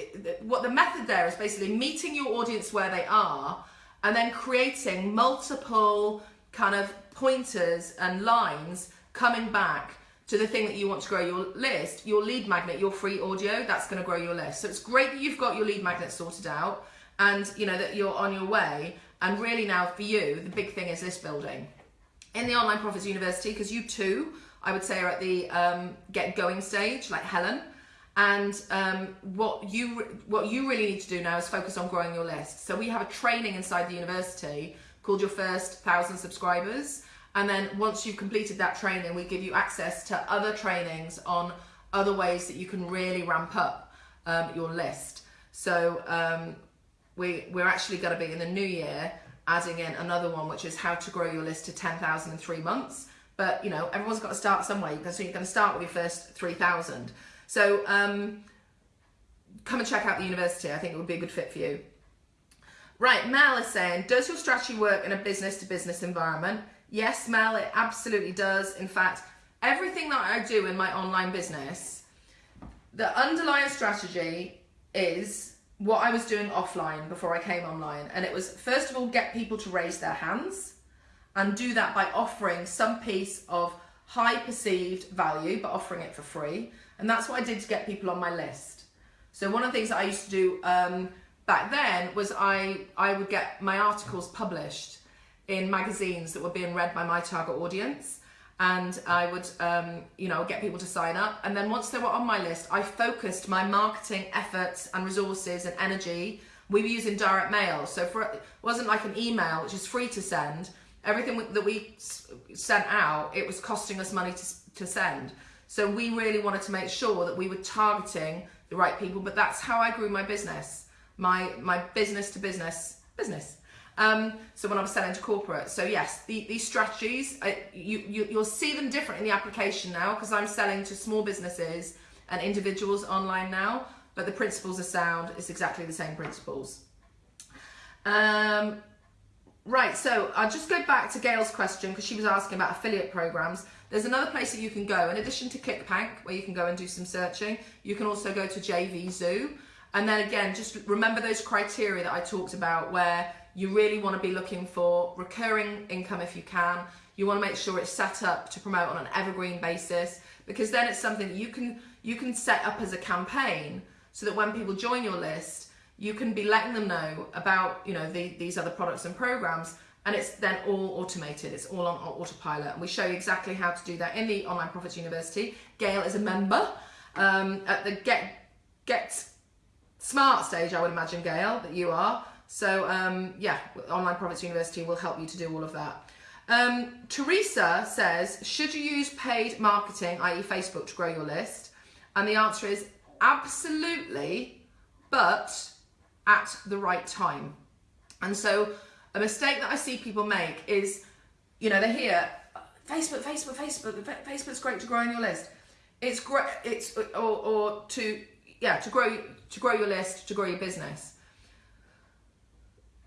what the method there is basically meeting your audience where they are and then creating multiple kind of pointers and lines coming back to the thing that you want to grow your list, your lead magnet, your free audio, that's going to grow your list. So it's great that you've got your lead magnet sorted out and you know that you're on your way. And really now for you, the big thing is list building. In the Online Profits University, because you too, I would say are at the um, get going stage, like Helen. And um, what you what you really need to do now is focus on growing your list. So we have a training inside the university called Your First Thousand Subscribers. And then once you've completed that training, we give you access to other trainings on other ways that you can really ramp up um, your list. So um, we, we're actually going to be in the new year adding in another one, which is how to grow your list to 10,000 in three months. But you know, everyone's got to start somewhere. So you're going to start with your first 3,000. So um, come and check out the university. I think it would be a good fit for you. Right, Mel is saying, does your strategy work in a business to business environment? Yes, Mel, it absolutely does. In fact, everything that I do in my online business, the underlying strategy is what I was doing offline before I came online. And it was, first of all, get people to raise their hands and do that by offering some piece of high perceived value, but offering it for free. And that's what I did to get people on my list. So one of the things I used to do um, back then was I, I would get my articles published in magazines that were being read by my target audience and I would, um, you know, get people to sign up. And then once they were on my list, I focused my marketing efforts and resources and energy. We were using direct mail, so for it wasn't like an email, which is free to send. Everything that we sent out, it was costing us money to, to send. So we really wanted to make sure that we were targeting the right people. But that's how I grew my business, my my business to business business. Um, so when I was selling to corporate, so yes, the, these strategies, I, you, you you'll see them different in the application now because I'm selling to small businesses and individuals online now. But the principles are sound. It's exactly the same principles. Um, right, so I'll just go back to Gail's question because she was asking about affiliate programs. There's another place that you can go. In addition to ClickBank, where you can go and do some searching, you can also go to JVZoo. And then again, just remember those criteria that I talked about where you really want to be looking for recurring income if you can. You want to make sure it's set up to promote on an evergreen basis because then it's something that you can you can set up as a campaign so that when people join your list, you can be letting them know about you know the, these other products and programs and it's then all automated. It's all on autopilot. And we show you exactly how to do that in the online profits university. Gail is a member um, at the get get smart stage i would imagine gail that you are. So um, yeah online profits university will help you to do all of that. Um, teresa says should you use paid marketing i.e facebook to grow your list? And the answer is absolutely but at the right time. And so a mistake that I see people make is, you know, they hear Facebook, Facebook, Facebook, Facebook's great to grow on your list. It's great. It's or, or to yeah to grow to grow your list to grow your business.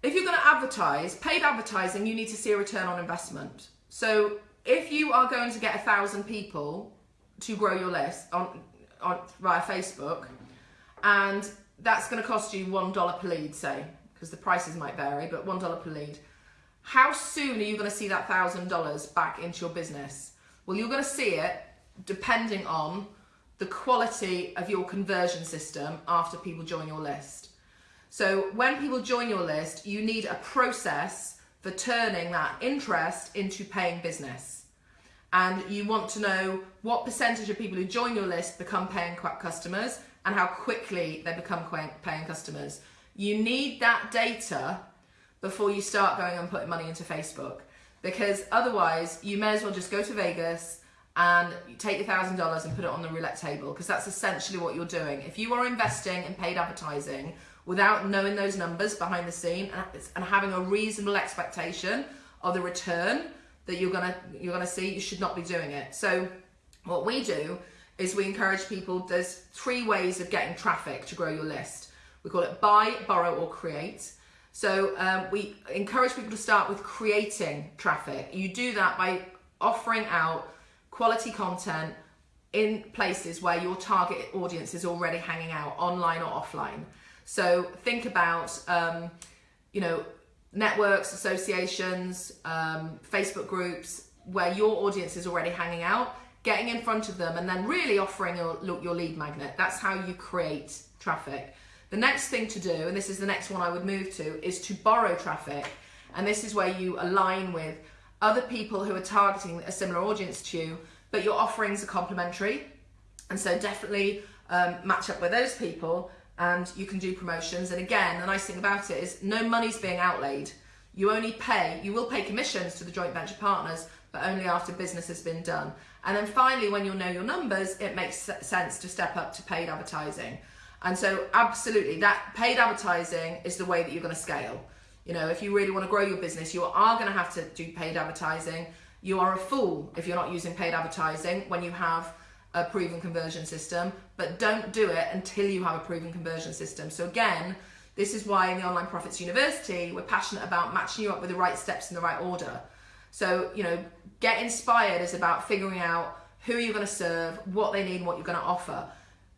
If you're going to advertise, paid advertising, you need to see a return on investment. So if you are going to get a thousand people to grow your list on, on via Facebook, and that's going to cost you one dollar per lead, say because the prices might vary, but $1 per lead. How soon are you going to see that $1,000 back into your business? Well, you're going to see it depending on the quality of your conversion system after people join your list. So when people join your list, you need a process for turning that interest into paying business. And you want to know what percentage of people who join your list become paying customers and how quickly they become paying customers You need that data before you start going and putting money into Facebook because otherwise you may as well just go to Vegas and take your thousand dollars and put it on the roulette table because that's essentially what you're doing. If you are investing in paid advertising without knowing those numbers behind the scene and having a reasonable expectation of the return that you're gonna you're gonna see, you should not be doing it. So what we do is we encourage people. There's three ways of getting traffic to grow your list. We call it buy, borrow, or create. So um, we encourage people to start with creating traffic. You do that by offering out quality content in places where your target audience is already hanging out, online or offline. So think about, um, you know, networks, associations, um, Facebook groups where your audience is already hanging out, getting in front of them and then really offering your, your lead magnet. That's how you create traffic. The next thing to do, and this is the next one I would move to, is to borrow traffic. And this is where you align with other people who are targeting a similar audience to you, but your offerings are complementary. And so definitely um, match up with those people and you can do promotions. And again, the nice thing about it is no money's being outlaid. You only pay, you will pay commissions to the joint venture partners, but only after business has been done. And then finally, when you know your numbers, it makes sense to step up to paid advertising. And so absolutely, that paid advertising is the way that you're gonna scale. You know, if you really wanna grow your business, you are gonna have to do paid advertising. You are a fool if you're not using paid advertising when you have a proven conversion system, but don't do it until you have a proven conversion system. So again, this is why in the Online Profits University, we're passionate about matching you up with the right steps in the right order. So, you know, get inspired is about figuring out who you're going to serve, what they need, what you're going to offer.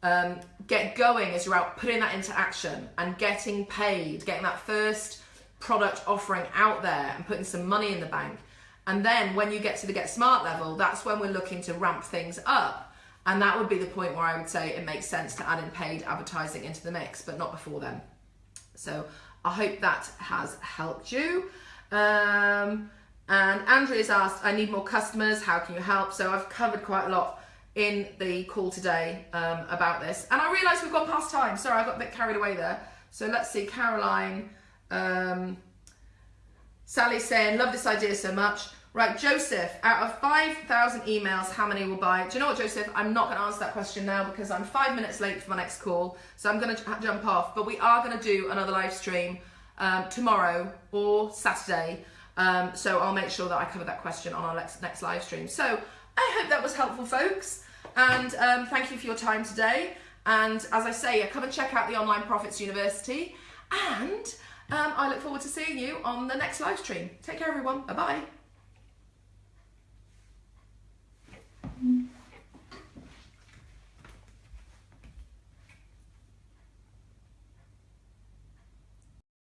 Um, get going is about putting that into action and getting paid, getting that first product offering out there and putting some money in the bank. And then when you get to the Get Smart level, that's when we're looking to ramp things up and that would be the point where I would say it makes sense to add in paid advertising into the mix, but not before then. So I hope that has helped you. Um, and Andrea's asked, I need more customers. How can you help? So I've covered quite a lot in the call today um, about this. And I realise we've gone past time. Sorry, I got a bit carried away there. So let's see, Caroline. Um, Sally saying, love this idea so much. Right, Joseph, out of 5,000 emails, how many will buy? Do you know what, Joseph? I'm not going to answer that question now because I'm five minutes late for my next call. So I'm going to jump off. But we are going to do another live stream um, tomorrow or Saturday. Um, so I'll make sure that I cover that question on our next, next live stream. So I hope that was helpful, folks. And um, thank you for your time today. And as I say, come and check out the Online Profits University. And um, I look forward to seeing you on the next live stream. Take care, everyone. Bye-bye.